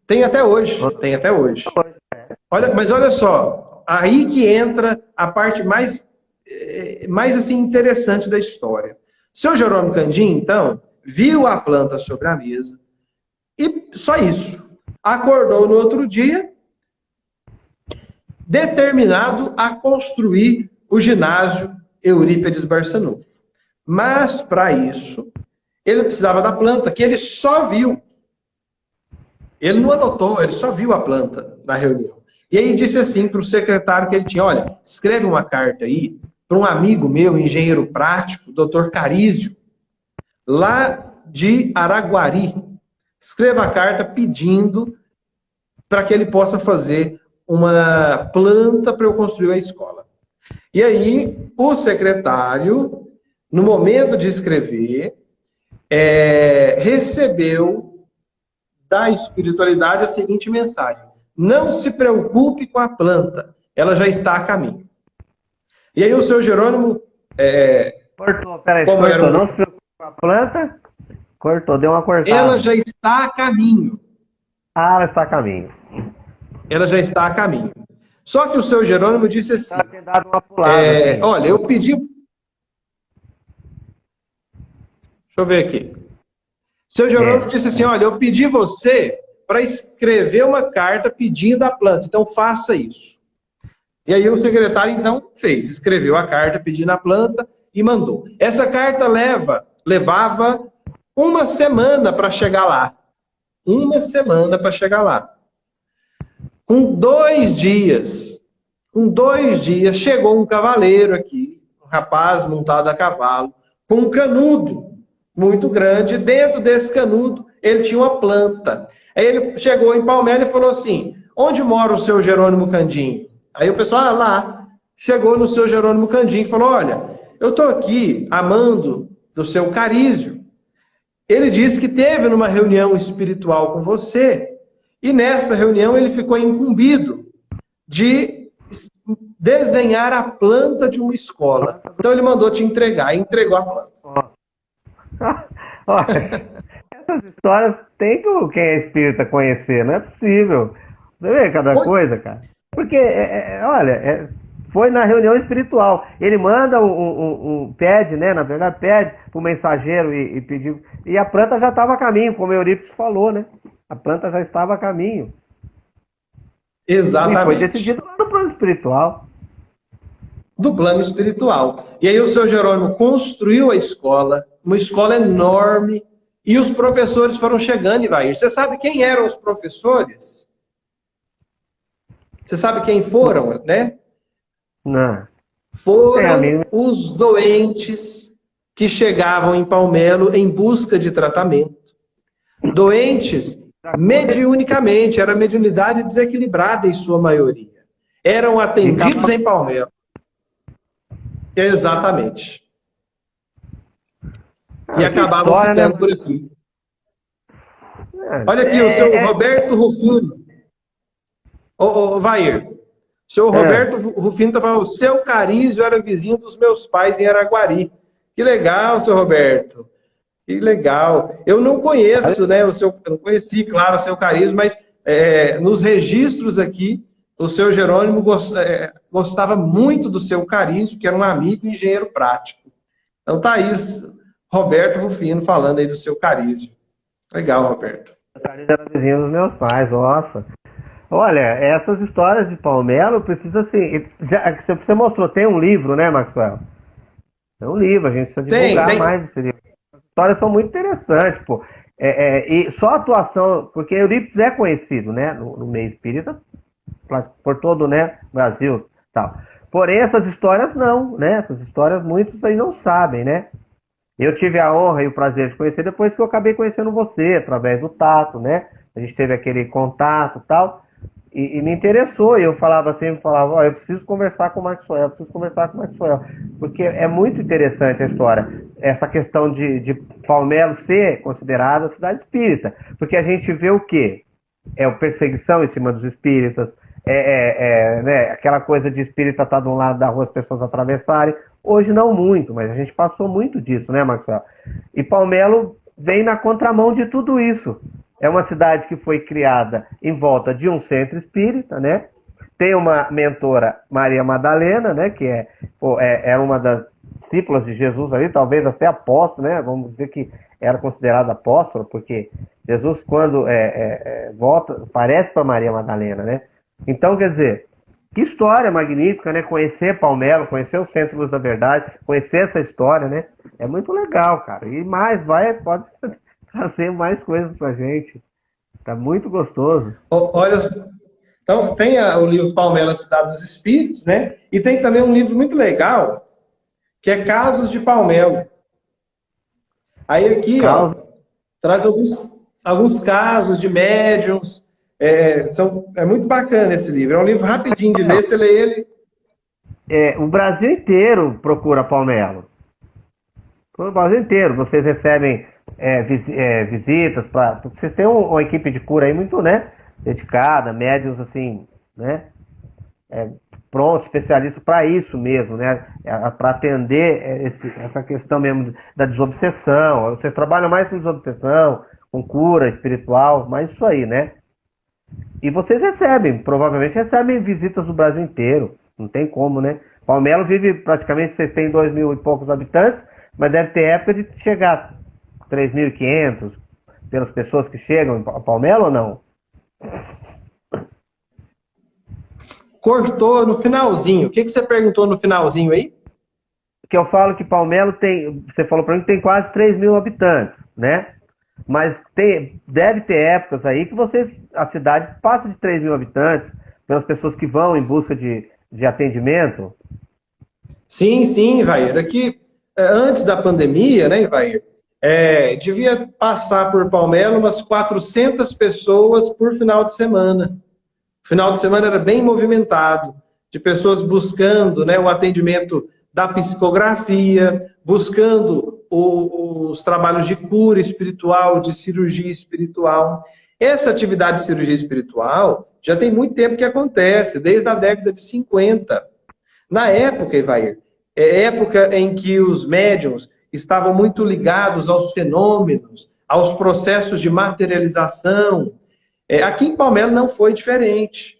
Tem até hoje, tem até hoje. Olha, mas olha só, aí que entra a parte mais é, mais assim interessante da história. Seu Jerônimo Candim, então, viu a planta sobre a mesa e só isso. Acordou no outro dia, determinado a construir o ginásio Eurípedes Barçanufo. Mas, para isso, ele precisava da planta, que ele só viu. Ele não anotou, ele só viu a planta na reunião. E aí disse assim para o secretário que ele tinha, olha, escreve uma carta aí para um amigo meu, engenheiro prático, doutor Carísio, lá de Araguari. Escreva a carta pedindo para que ele possa fazer uma planta para eu construir a escola. E aí, o secretário, no momento de escrever, é, recebeu da espiritualidade a seguinte mensagem: Não se preocupe com a planta, ela já está a caminho. E aí o seu Jerônimo. É, cortou, peraí, cortou, era um... não se preocupe com a planta. Cortou, deu uma cortada. Ela já está a caminho. Ah, ela está a caminho. Ela já está a caminho. Só que o seu Jerônimo disse assim: dado uma pulada, é. Olha, eu pedi. Deixa eu ver aqui. Seu Jerônimo é. disse assim: Olha, eu pedi você para escrever uma carta pedindo a planta, então faça isso. E aí o secretário, então, fez, escreveu a carta pedindo a planta e mandou. Essa carta leva, levava uma semana para chegar lá. Uma semana para chegar lá. Com dois dias, com dois dias, chegou um cavaleiro aqui, um rapaz montado a cavalo, com um canudo muito grande. Dentro desse canudo, ele tinha uma planta. Aí ele chegou em Palmeiras e falou assim: Onde mora o seu Jerônimo Candinho? Aí o pessoal ah, lá chegou no seu Jerônimo Candim e falou: Olha, eu estou aqui amando do seu carísio. Ele disse que teve numa reunião espiritual com você e nessa reunião ele ficou incumbido de desenhar a planta de uma escola. Então ele mandou te entregar, e entregou a planta. Olha, essas histórias tem que quem é espírita conhecer, não é possível. Você vê cada coisa, cara. Porque, é, é, olha, é, foi na reunião espiritual. Ele manda um, um, um pede, né? Na verdade, pede para o mensageiro e, e pediu. E a planta já estava a caminho, como o Eurípides falou, né? A planta já estava a caminho. Exatamente. E foi decidido lá no plano espiritual. Do plano espiritual. E aí o seu Jerônimo construiu a escola, uma escola enorme, e os professores foram chegando, vai. Você sabe quem eram os professores? Você sabe quem foram, né? Não. Foram é, os doentes que chegavam em Palmelo em busca de tratamento. Doentes mediunicamente, era mediunidade desequilibrada em sua maioria. Eram atendidos em Palmelo. Exatamente. E ah, acabavam história, ficando né? por aqui. É, Olha aqui, é, o seu é... Roberto Rufino. Ô, ô Vair, o senhor é. Roberto Rufino está falando, o seu Carísio era vizinho dos meus pais em Araguari. Que legal, seu Roberto. Que legal. Eu não conheço, né, o seu, eu não conheci, claro, o seu Carísio, mas é, nos registros aqui, o seu Jerônimo gostava muito do seu Carísio, que era um amigo engenheiro prático. Então tá isso, Roberto Rufino falando aí do seu Carísio. Legal, Roberto. O Carísio era vizinho dos meus pais, nossa. Olha, essas histórias de Palmelo precisa assim. Já, você mostrou, tem um livro, né, Maxwell? Tem um livro, a gente precisa divulgar tem, tem. mais esse livro. As histórias são muito interessantes, pô. É, é, e só a atuação, porque Eurípides é conhecido, né, no, no meio espírita, por todo, né, Brasil, tal. Porém, essas histórias não, né? Essas histórias muitos aí não sabem, né? Eu tive a honra e o prazer de conhecer depois que eu acabei conhecendo você, através do tato, né? A gente teve aquele contato tal, e, e me interessou. E eu falava sempre, falava, oh, eu preciso conversar com o Maxwell, eu preciso conversar com o Maxwell, porque é muito interessante a história, essa questão de, de Palmelo ser considerada cidade espírita, porque a gente vê o quê? É o perseguição em cima dos espíritas, é, é, é né, aquela coisa de espírita estar tá de um lado da rua, as pessoas atravessarem. Hoje não muito, mas a gente passou muito disso, né, Maxwell? E Palmelo vem na contramão de tudo isso. É uma cidade que foi criada em volta de um centro espírita, né? Tem uma mentora, Maria Madalena, né? Que é, pô, é, é uma das discípulas de Jesus ali, talvez até apóstolo, né? Vamos dizer que era considerada apóstola, porque Jesus, quando é, é, é volta, parece para Maria Madalena, né? Então, quer dizer, que história magnífica, né? Conhecer Palmelo, conhecer o Centro Luz da Verdade, conhecer essa história, né? É muito legal, cara. E mais, vai, pode trazer mais coisas pra gente. Tá muito gostoso. Olha, então tem a, o livro Palmelo, Cidade dos Espíritos, né? E tem também um livro muito legal, que é Casos de Palmelo. Aí aqui, ó, traz alguns, alguns casos de médiums, é, são, é muito bacana esse livro. É um livro rapidinho de ler, você lê ele. É, o Brasil inteiro procura Palmelo. O Brasil inteiro. Vocês recebem é, vis, é, visitas para. Vocês têm uma, uma, equipe de cura aí muito, né? Dedicada, médios assim, né? É, pronto, especialista para isso mesmo, né? É, para atender esse, essa questão mesmo da desobsessão. Vocês trabalham mais com desobsessão, com cura espiritual, mas isso aí, né? E vocês recebem, provavelmente recebem visitas do Brasil inteiro. Não tem como, né? Palmelo vive praticamente, vocês têm dois mil e poucos habitantes, mas deve ter época de chegar a 3.500 pelas pessoas que chegam a Palmelo ou não? Cortou no finalzinho. O que, que você perguntou no finalzinho aí? Que eu falo que Palmelo tem. Você falou para mim que tem quase 3 mil habitantes, né? Mas tem, deve ter épocas aí que vocês, a cidade passa de 3 mil habitantes, pelas pessoas que vão em busca de, de atendimento. Sim, sim, Ivair. Aqui, é, antes da pandemia, né, Ivair, é, devia passar por Palmelo umas 400 pessoas por final de semana. O final de semana era bem movimentado, de pessoas buscando né, o atendimento da psicografia, buscando os trabalhos de cura espiritual, de cirurgia espiritual. Essa atividade de cirurgia espiritual já tem muito tempo que acontece, desde a década de 50. Na época, Evair, é época em que os médiums estavam muito ligados aos fenômenos, aos processos de materialização. É, aqui em Palmeiras não foi diferente.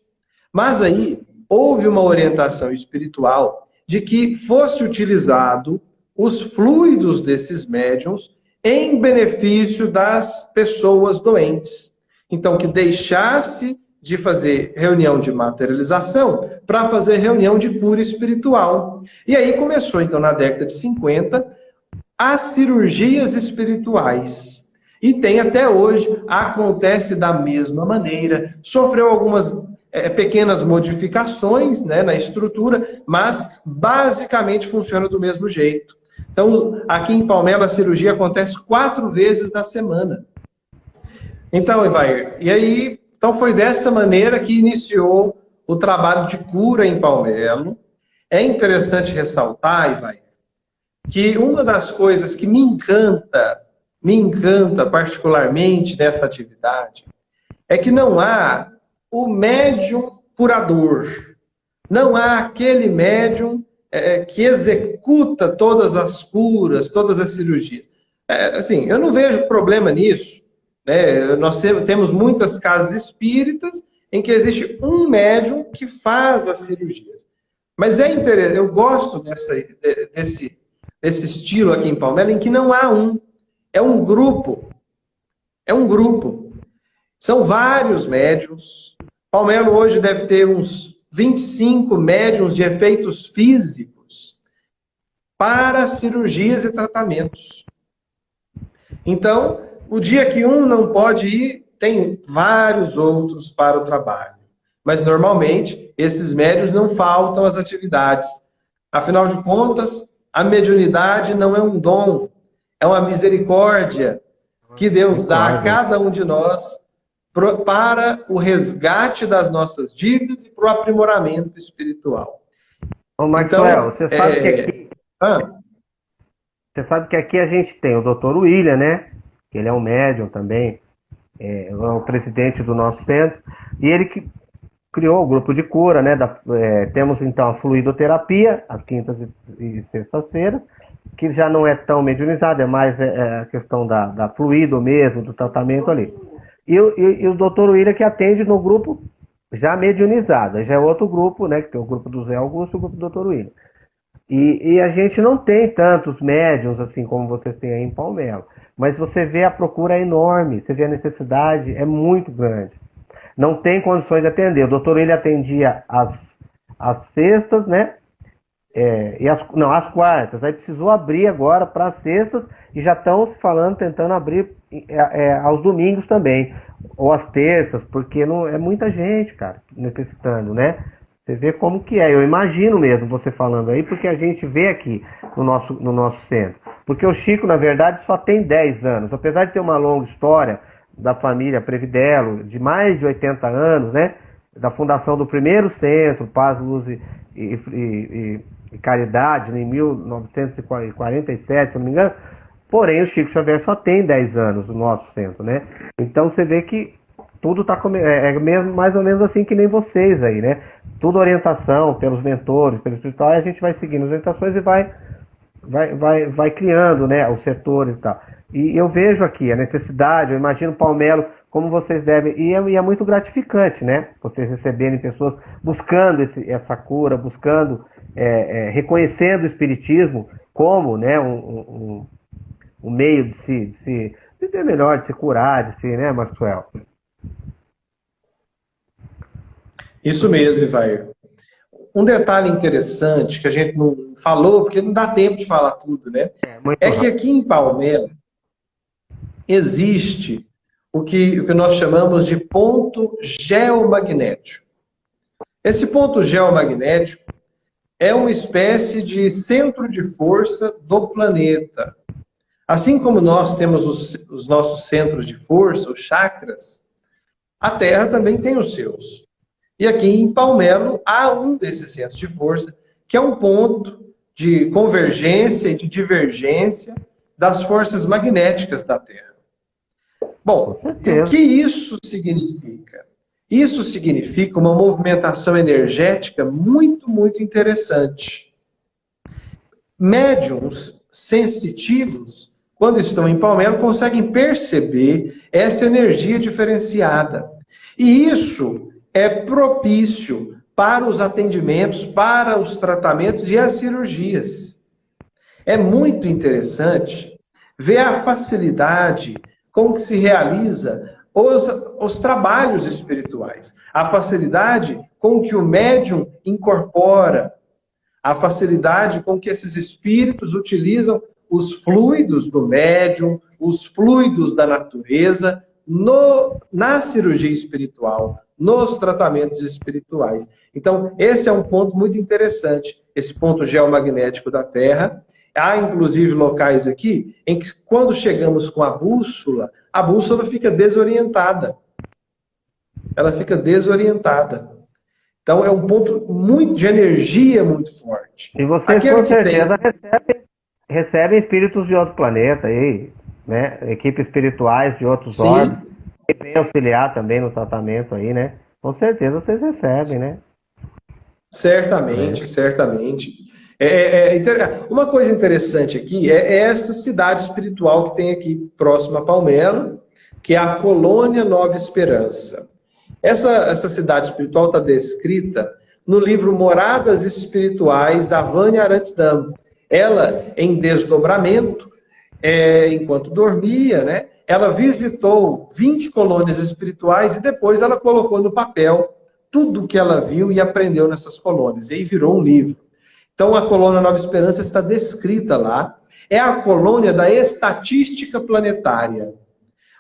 Mas aí houve uma orientação espiritual de que fosse utilizado os fluidos desses médiums em benefício das pessoas doentes. Então, que deixasse de fazer reunião de materialização para fazer reunião de cura espiritual. E aí começou, então, na década de 50, as cirurgias espirituais. E tem até hoje, acontece da mesma maneira. Sofreu algumas é, pequenas modificações né, na estrutura, mas basicamente funciona do mesmo jeito. Então, aqui em Palmela, a cirurgia acontece quatro vezes na semana. Então, Ivair, e aí, então foi dessa maneira que iniciou o trabalho de cura em Palmelo. É interessante ressaltar, Ivair, que uma das coisas que me encanta, me encanta particularmente nessa atividade, é que não há o médium curador. Não há aquele médium é, que executa todas as curas, todas as cirurgias. É, assim, eu não vejo problema nisso. Né? Nós temos muitas casas espíritas em que existe um médium que faz as cirurgias. Mas é interessante, eu gosto dessa, desse, desse estilo aqui em Palmeiras, em que não há um, é um grupo. É um grupo. São vários médiums, Palmelo hoje deve ter uns 25 médiums de efeitos físicos para cirurgias e tratamentos. Então, o dia que um não pode ir, tem vários outros para o trabalho. Mas, normalmente, esses médios não faltam às atividades. Afinal de contas, a mediunidade não é um dom, é uma misericórdia que Deus dá a cada um de nós para o resgate das nossas dívidas e para o aprimoramento espiritual. Ô, Maxwell, então, você sabe é... que aqui... Ah. Você sabe que aqui a gente tem o Dr. William, né? Que ele é um médium também, é, é o presidente do nosso centro, e ele que criou o grupo de cura, né? Da, é, temos então a fluidoterapia, às quintas e, e sextas-feiras, que já não é tão mediunizada, é mais é, é, a questão da, da fluido mesmo, do tratamento ali. E, e, e o doutor William que atende no grupo já mediunizado, já é outro grupo, né? Que tem o grupo do Zé Augusto e o grupo do doutor William. E, e, a gente não tem tantos médiums assim como vocês têm aí em Palmelo. Mas você vê a procura é enorme, você vê a necessidade é muito grande. Não tem condições de atender. O doutor ele atendia às, às sextas, né? É, e as, não, às quartas. Aí precisou abrir agora para as sextas e já estão falando, tentando abrir é, é, aos domingos também, ou às terças, porque não é muita gente, cara, necessitando, né? Você vê como que é. Eu imagino mesmo você falando aí, porque a gente vê aqui no nosso, no nosso centro. Porque o Chico, na verdade, só tem 10 anos. Apesar de ter uma longa história da família Previdelo, de mais de 80 anos, né? Da fundação do primeiro centro, Paz, Luz e, e, e, e Caridade, em 1947, se não me engano, Porém, o Chico Xavier só tem 10 anos no nosso centro, né? Então você vê que tudo está é, é mais ou menos assim que nem vocês aí, né? Tudo orientação pelos mentores, pelo espiritual, e a gente vai seguindo as orientações e vai, vai, vai, vai criando né, os setores e tal. E eu vejo aqui a necessidade, eu imagino Palmelo, como vocês devem, e é, e é muito gratificante, né? Vocês receberem pessoas buscando esse, essa cura, buscando, é, é, reconhecendo o Espiritismo como né, um, um o meio de se, de se viver melhor, de se curar, de se, né, Maxwell? Isso mesmo, Ivair. Um detalhe interessante que a gente não falou, porque não dá tempo de falar tudo, né? É, é que aqui em Palmeiras existe o que, o que nós chamamos de ponto geomagnético. Esse ponto geomagnético é uma espécie de centro de força do planeta. Assim como nós temos os, os nossos centros de força, os chakras, a Terra também tem os seus. E aqui em Palmelo há um desses centros de força, que é um ponto de convergência e de divergência das forças magnéticas da Terra. Bom, o que isso significa? Isso significa uma movimentação energética muito, muito interessante. Médiums sensitivos quando estão em Palmelo, conseguem perceber essa energia diferenciada. E isso é propício para os atendimentos, para os tratamentos e as cirurgias. É muito interessante ver a facilidade com que se realiza os, os trabalhos espirituais, a facilidade com que o médium incorpora, a facilidade com que esses espíritos utilizam os fluidos do médium, os fluidos da natureza, no, na cirurgia espiritual, nos tratamentos espirituais. Então, esse é um ponto muito interessante, esse ponto geomagnético da Terra. Há, inclusive, locais aqui em que, quando chegamos com a bússola, a bússola fica desorientada. Ela fica desorientada. Então, é um ponto muito de energia muito forte. E você, Aquele com certeza, tem... recebe recebem espíritos de outro planeta aí, né? Equipes espirituais de outros órgãos que vêm auxiliar também no tratamento aí, né? Com certeza vocês recebem, né? Certamente, é. certamente. É, é, é, uma coisa interessante aqui é, é essa cidade espiritual que tem aqui próximo a Palmelo, que é a Colônia Nova Esperança. Essa, essa cidade espiritual está descrita no livro Moradas Espirituais da Vânia Arantes Damo, ela, em desdobramento, é, enquanto dormia, né, ela visitou 20 colônias espirituais e depois ela colocou no papel tudo que ela viu e aprendeu nessas colônias. E aí virou um livro. Então a colônia Nova Esperança está descrita lá. É a colônia da estatística planetária.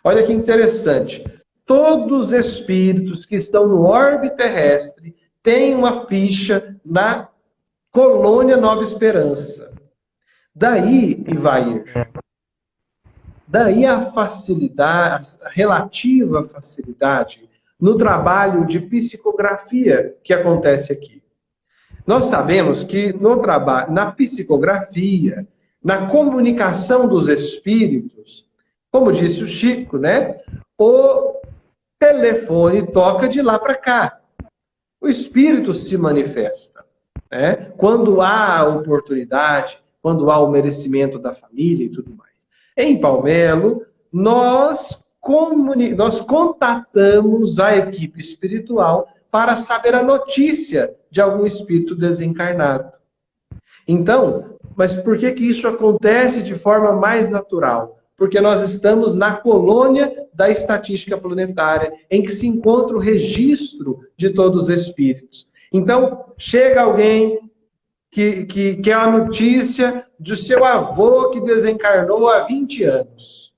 Olha que interessante. Todos os espíritos que estão no orbe terrestre têm uma ficha na colônia Nova Esperança. Daí, Ivair, daí a facilidade, a relativa facilidade no trabalho de psicografia que acontece aqui. Nós sabemos que no trabalho, na psicografia, na comunicação dos espíritos, como disse o Chico, né? O telefone toca de lá para cá. O espírito se manifesta, né? Quando há oportunidade, quando há o merecimento da família e tudo mais. Em Palmelo, nós nós contatamos a equipe espiritual para saber a notícia de algum espírito desencarnado. Então, mas por que, que isso acontece de forma mais natural? Porque nós estamos na colônia da estatística planetária, em que se encontra o registro de todos os espíritos. Então, chega alguém que, que quer a notícia de seu avô que desencarnou há 20 anos.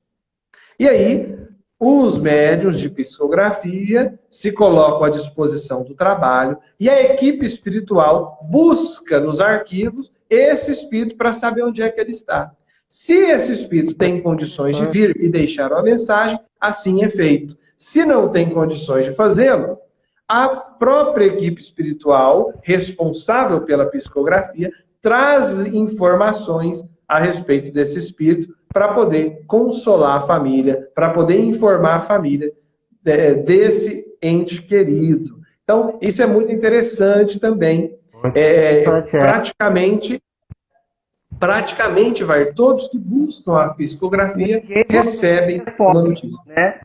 E aí, os médios de psicografia se colocam à disposição do trabalho e a equipe espiritual busca nos arquivos esse espírito para saber onde é que ele está. Se esse espírito tem condições de vir e deixar uma mensagem, assim é feito. Se não tem condições de fazê-lo, a própria equipe espiritual responsável pela psicografia traz informações a respeito desse espírito para poder consolar a família, para poder informar a família é, desse ente querido. Então, isso é muito interessante também. É, interessante, é. praticamente, praticamente, vai, todos que buscam a psicografia recebem uma notícia. Né?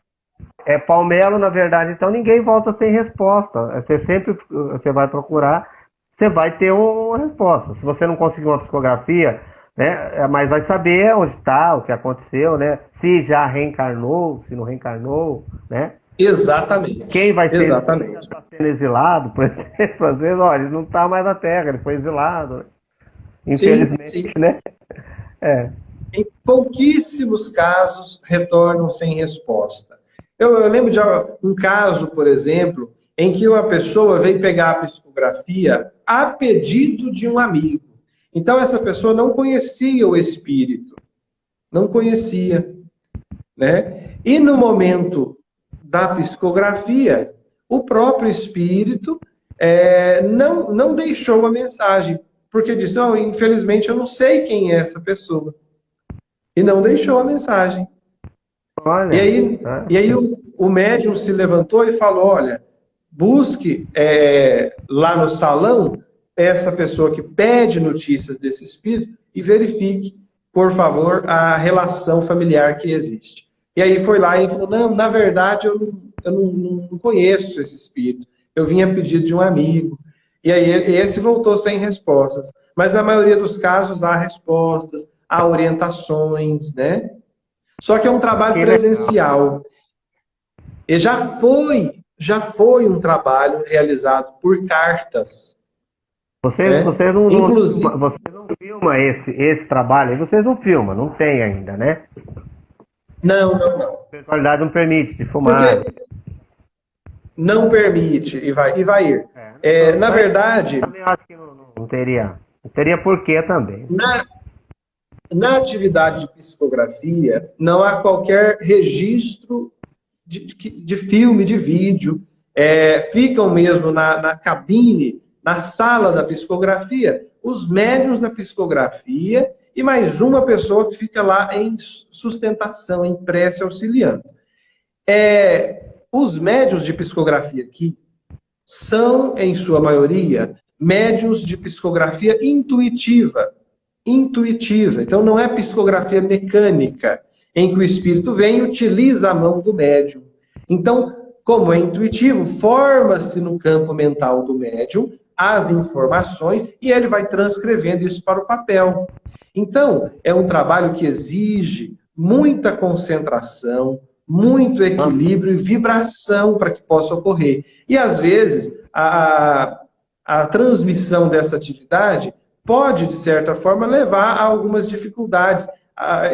É Palmelo, na verdade, então ninguém volta sem resposta. Você sempre você vai procurar, você vai ter uma resposta. Se você não conseguir uma psicografia, né? É, mas vai saber onde está, o que aconteceu, né? Se já reencarnou, se não reencarnou, né? Exatamente. Quem vai ser Exatamente. Tá sendo exilado, por exemplo, às vezes, olha, ele não está mais na Terra, ele foi exilado. Né? Infelizmente, sim, sim. né? É. Em pouquíssimos casos retornam sem resposta. Eu, eu lembro de um caso, por exemplo, em que uma pessoa veio pegar a psicografia a pedido de um amigo. Então, essa pessoa não conhecia o Espírito. Não conhecia. Né? E no momento da psicografia, o próprio Espírito é, não, não deixou a mensagem. Porque disse, não, infelizmente eu não sei quem é essa pessoa. E não deixou a mensagem. Olha, e aí, tá. e aí o, o médium se levantou e falou, olha, busque é, lá no salão essa pessoa que pede notícias desse espírito e verifique, por favor, a relação familiar que existe. E aí foi lá e falou, não, na verdade eu, não, eu não, não conheço esse espírito, eu vim a pedido de um amigo. E aí esse voltou sem respostas. Mas na maioria dos casos há respostas, há orientações, né? Só que é um trabalho presencial. E já foi, já foi um trabalho realizado por cartas. Vocês, é. vocês, não, Inclusive... não, vocês não filmam esse, esse trabalho, vocês não filmam, não tem ainda, né? Não, não, não. A qualidade não permite de filmar. Porque não permite, Ivair. Ivair. É, é, na verdade... Eu acho que não, não, teria, não teria porquê também. Na, na atividade de psicografia, não há qualquer registro de, de, de filme, de vídeo. É, ficam mesmo na, na cabine na sala da psicografia, os médios da psicografia e mais uma pessoa que fica lá em sustentação, em prece auxiliando. É, os médios de psicografia aqui são, em sua maioria, médios de psicografia intuitiva. Intuitiva. Então, não é psicografia mecânica, em que o espírito vem e utiliza a mão do médium. Então, como é intuitivo, forma-se no campo mental do médium as informações e ele vai transcrevendo isso para o papel. Então, é um trabalho que exige muita concentração, muito equilíbrio e vibração para que possa ocorrer. E, às vezes, a, a transmissão dessa atividade pode, de certa forma, levar a algumas dificuldades. A,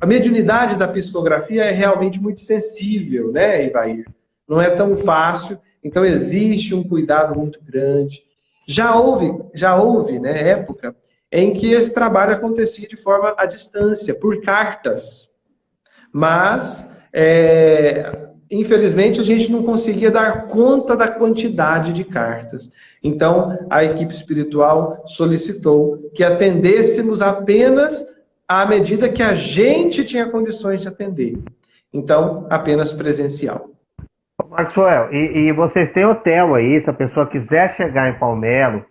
a mediunidade da psicografia é realmente muito sensível, né, Ivair? Não é tão fácil, então existe um cuidado muito grande. Já houve, já houve né, época em que esse trabalho acontecia de forma à distância, por cartas. Mas, é, infelizmente, a gente não conseguia dar conta da quantidade de cartas. Então, a equipe espiritual solicitou que atendêssemos apenas à medida que a gente tinha condições de atender. Então, apenas presencial. Maxwell, e, e vocês têm hotel aí, se a pessoa quiser chegar em Palmelo,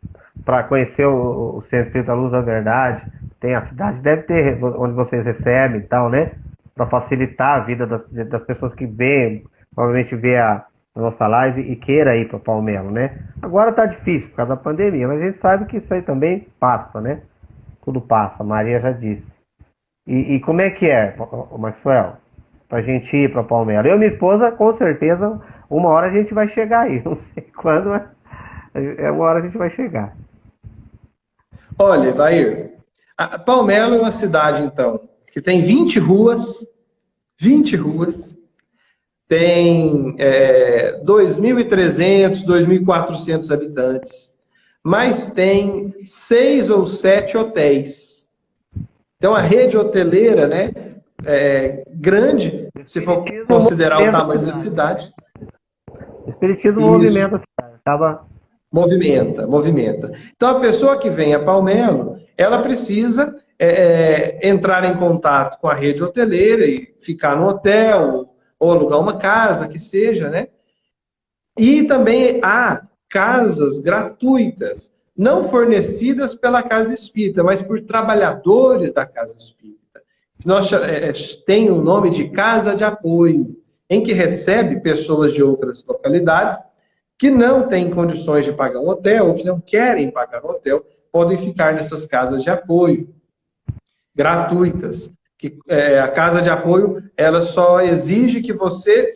para conhecer o, o Centro Espírita Luz da Verdade, tem a cidade, deve ter onde vocês recebem e tal, né? Para facilitar a vida das, das pessoas que vêm, provavelmente vê a, a nossa live e queira ir para Palmelo, né? Agora tá difícil por causa da pandemia, mas a gente sabe que isso aí também passa, né? Tudo passa, a Maria já disse. E, e como é que é, Maxwell? Pra gente ir para Palmelo. Eu e minha esposa, com certeza, uma hora a gente vai chegar aí. Não sei quando, mas é uma hora a gente vai chegar. Olha, Vair, a Palmelo é uma cidade, então, que tem 20 ruas, 20 ruas, tem é, 2.300, 2.400 habitantes, mas tem seis ou sete hotéis. Então, a rede hoteleira, né, é grande, se for considerar o tamanho da cidade. Espiritismo movimenta a cidade. Acaba Movimenta, movimenta. Então, a pessoa que vem a Palmelo, ela precisa é, é, entrar em contato com a rede hoteleira e ficar no hotel, ou alugar uma casa, que seja, né? E também há casas gratuitas, não fornecidas pela Casa Espírita, mas por trabalhadores da Casa Espírita. Nós, é, é, tem o nome de Casa de Apoio, em que recebe pessoas de outras localidades que não têm condições de pagar um hotel, ou que não querem pagar um hotel, podem ficar nessas casas de apoio gratuitas. Que, é, a casa de apoio ela só exige que você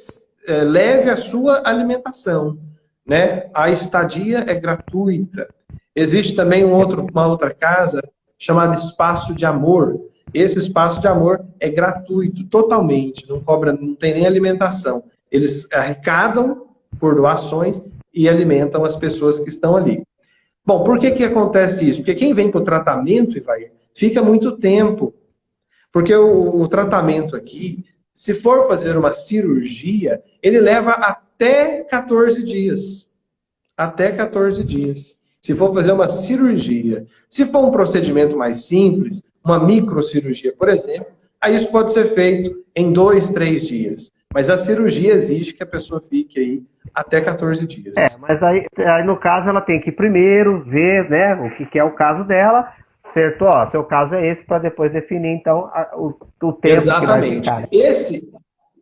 é, leve a sua alimentação. Né? A estadia é gratuita. Existe também um outro, uma outra casa chamada Espaço de Amor. Esse espaço de amor é gratuito, totalmente, não cobra, não tem nem alimentação. Eles arrecadam por doações e alimentam as pessoas que estão ali. Bom, por que, que acontece isso? Porque quem vem para o tratamento, vai fica muito tempo. Porque o, o tratamento aqui, se for fazer uma cirurgia, ele leva até 14 dias. Até 14 dias. Se for fazer uma cirurgia. Se for um procedimento mais simples, uma microcirurgia, por exemplo, aí isso pode ser feito em dois, três dias. Mas a cirurgia exige que a pessoa fique aí até 14 dias. É, mas aí, aí no caso ela tem que primeiro ver né, o que, que é o caso dela, certo? Ó, seu caso é esse, para depois definir então a, o, o tempo Exatamente. que vai ficar. Esse,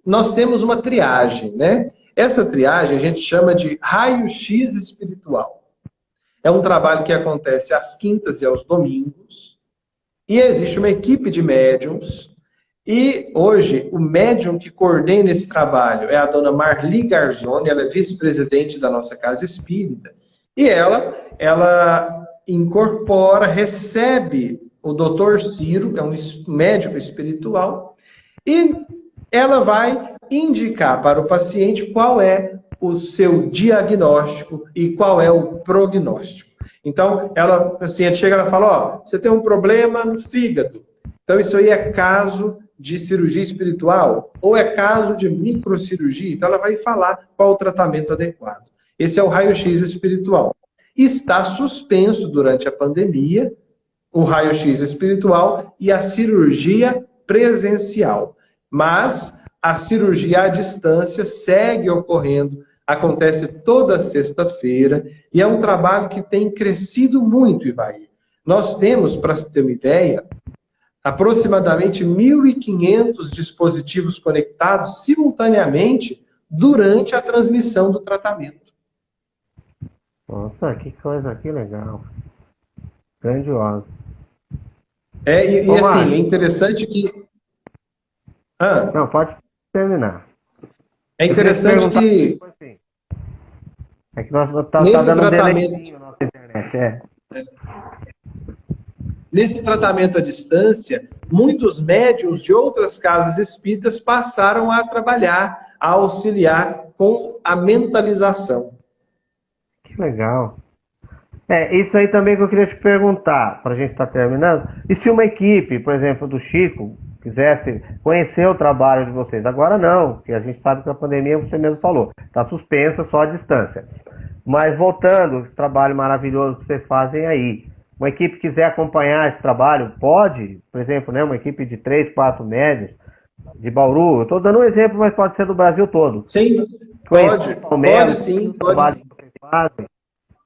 nós temos uma triagem, né? Essa triagem a gente chama de raio-x espiritual. É um trabalho que acontece às quintas e aos domingos, e existe uma equipe de médiums e hoje, o médium que coordena esse trabalho é a dona Marli Garzoni, ela é vice-presidente da nossa Casa Espírita. E ela, ela incorpora, recebe o doutor Ciro, é um médico espiritual, e ela vai indicar para o paciente qual é o seu diagnóstico e qual é o prognóstico. Então, ela, o paciente chega e fala, ó, você tem um problema no fígado. Então, isso aí é caso de cirurgia espiritual ou é caso de microcirurgia, então ela vai falar qual o tratamento adequado. Esse é o raio-x espiritual. Está suspenso durante a pandemia o raio-x espiritual e a cirurgia presencial. Mas a cirurgia à distância segue ocorrendo, acontece toda sexta-feira e é um trabalho que tem crescido muito, Ivaí. Nós temos, para ter uma ideia, aproximadamente 1.500 dispositivos conectados simultaneamente durante a transmissão do tratamento. Nossa, que coisa, que legal. Grandiosa. É, e, e assim, é interessante que... Ah. Não, pode terminar. É interessante que... Assim, é que nós tá, tá dando tratamento... um internet, é. é. Nesse tratamento à distância, muitos médiums de outras casas espíritas passaram a trabalhar, a auxiliar com a mentalização. Legal. É, isso aí também que eu queria te perguntar, para a gente estar tá terminando. E se uma equipe, por exemplo, do Chico, quisesse conhecer o trabalho de vocês? Agora não, porque a gente sabe que a pandemia, você mesmo falou, está suspensa só a distância. Mas voltando, esse trabalho maravilhoso que vocês fazem aí, uma equipe quiser acompanhar esse trabalho, pode, por exemplo, né, uma equipe de três, quatro médios de Bauru, eu estou dando um exemplo, mas pode ser do Brasil todo. Sim, pode, pode sim, pode sim.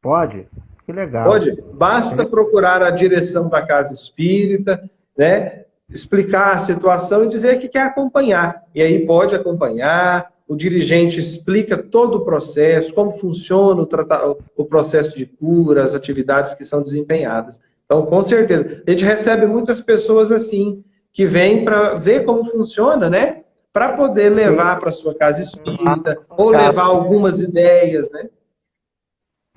Pode? Que legal. Pode. Basta procurar a direção da casa espírita, né? Explicar a situação e dizer que quer acompanhar. E aí pode acompanhar, o dirigente explica todo o processo, como funciona o, o processo de cura, as atividades que são desempenhadas. Então, com certeza. A gente recebe muitas pessoas assim, que vêm para ver como funciona, né? Para poder levar para sua casa espírita, ou levar algumas ideias, né?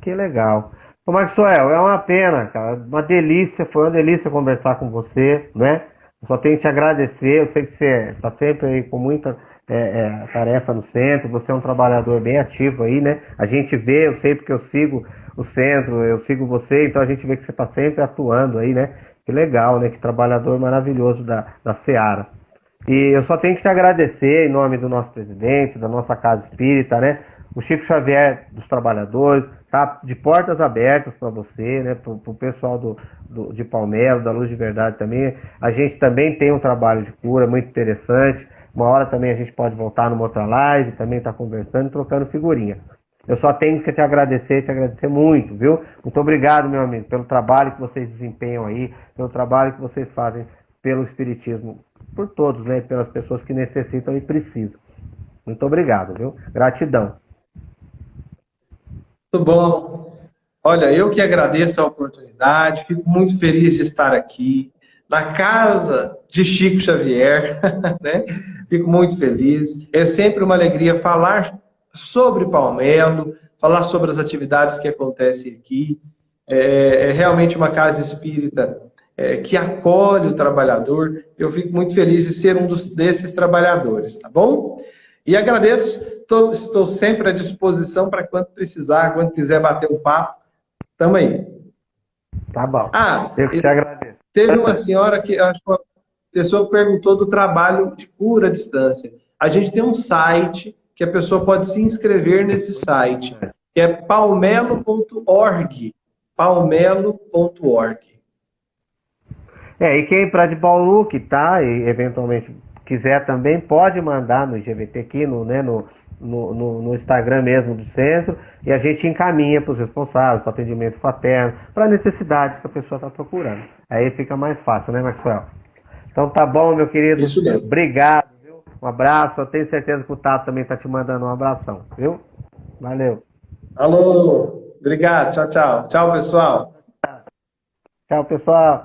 Que legal. Ô Maxwell, é uma pena, cara. Uma delícia, foi uma delícia conversar com você, né? só tenho que te agradecer. Eu sei que você está sempre aí com muita é, é, tarefa no centro, você é um trabalhador bem ativo aí, né? A gente vê, eu sei porque eu sigo o centro, eu sigo você, então a gente vê que você está sempre atuando aí, né? Que legal, né? Que trabalhador maravilhoso da, da Seara. E eu só tenho que te agradecer em nome do nosso presidente, da nossa Casa Espírita, né? O Chico Xavier dos Trabalhadores, tá de portas abertas para você, né? Para o pessoal do, do, de Palmeiras, da Luz de Verdade também. A gente também tem um trabalho de cura muito interessante. Uma hora também a gente pode voltar numa outra live, também estar tá conversando, trocando figurinha. Eu só tenho que te agradecer, te agradecer muito, viu? Muito obrigado, meu amigo, pelo trabalho que vocês desempenham aí, pelo trabalho que vocês fazem pelo Espiritismo, por todos, né? Pelas pessoas que necessitam e precisam. Muito obrigado, viu? Gratidão. Muito bom. Olha, eu que agradeço a oportunidade, fico muito feliz de estar aqui na casa de Chico Xavier, né? Fico muito feliz. É sempre uma alegria falar sobre Palmelo, falar sobre as atividades que acontecem aqui. É, é realmente uma casa espírita é, que acolhe o trabalhador. Eu fico muito feliz de ser um dos, desses trabalhadores, tá bom? E agradeço, tô, estou sempre à disposição para quando precisar, quando quiser bater um papo, tamo aí. Tá bom. Ah, eu te agradeço. Teve uma senhora que acho que pessoa perguntou do trabalho de cura à distância. A gente tem um site que a pessoa pode se inscrever nesse site, que é palmelo.org. palmelo.org. É, e quem para de Bauru que tá e eventualmente quiser também pode mandar no GVT aqui no, né, no, no, no, no Instagram mesmo do centro e a gente encaminha para os responsáveis, para atendimento fraterno, para a necessidade que a pessoa está procurando. Aí fica mais fácil, né, Maxwell? Então tá bom, meu querido. Isso mesmo. Obrigado, viu? Um abraço. Eu tenho certeza que o Tato também tá te mandando um abração, viu? Valeu. Alô, obrigado. Tchau, tchau. Tchau, pessoal. Tchau, pessoal.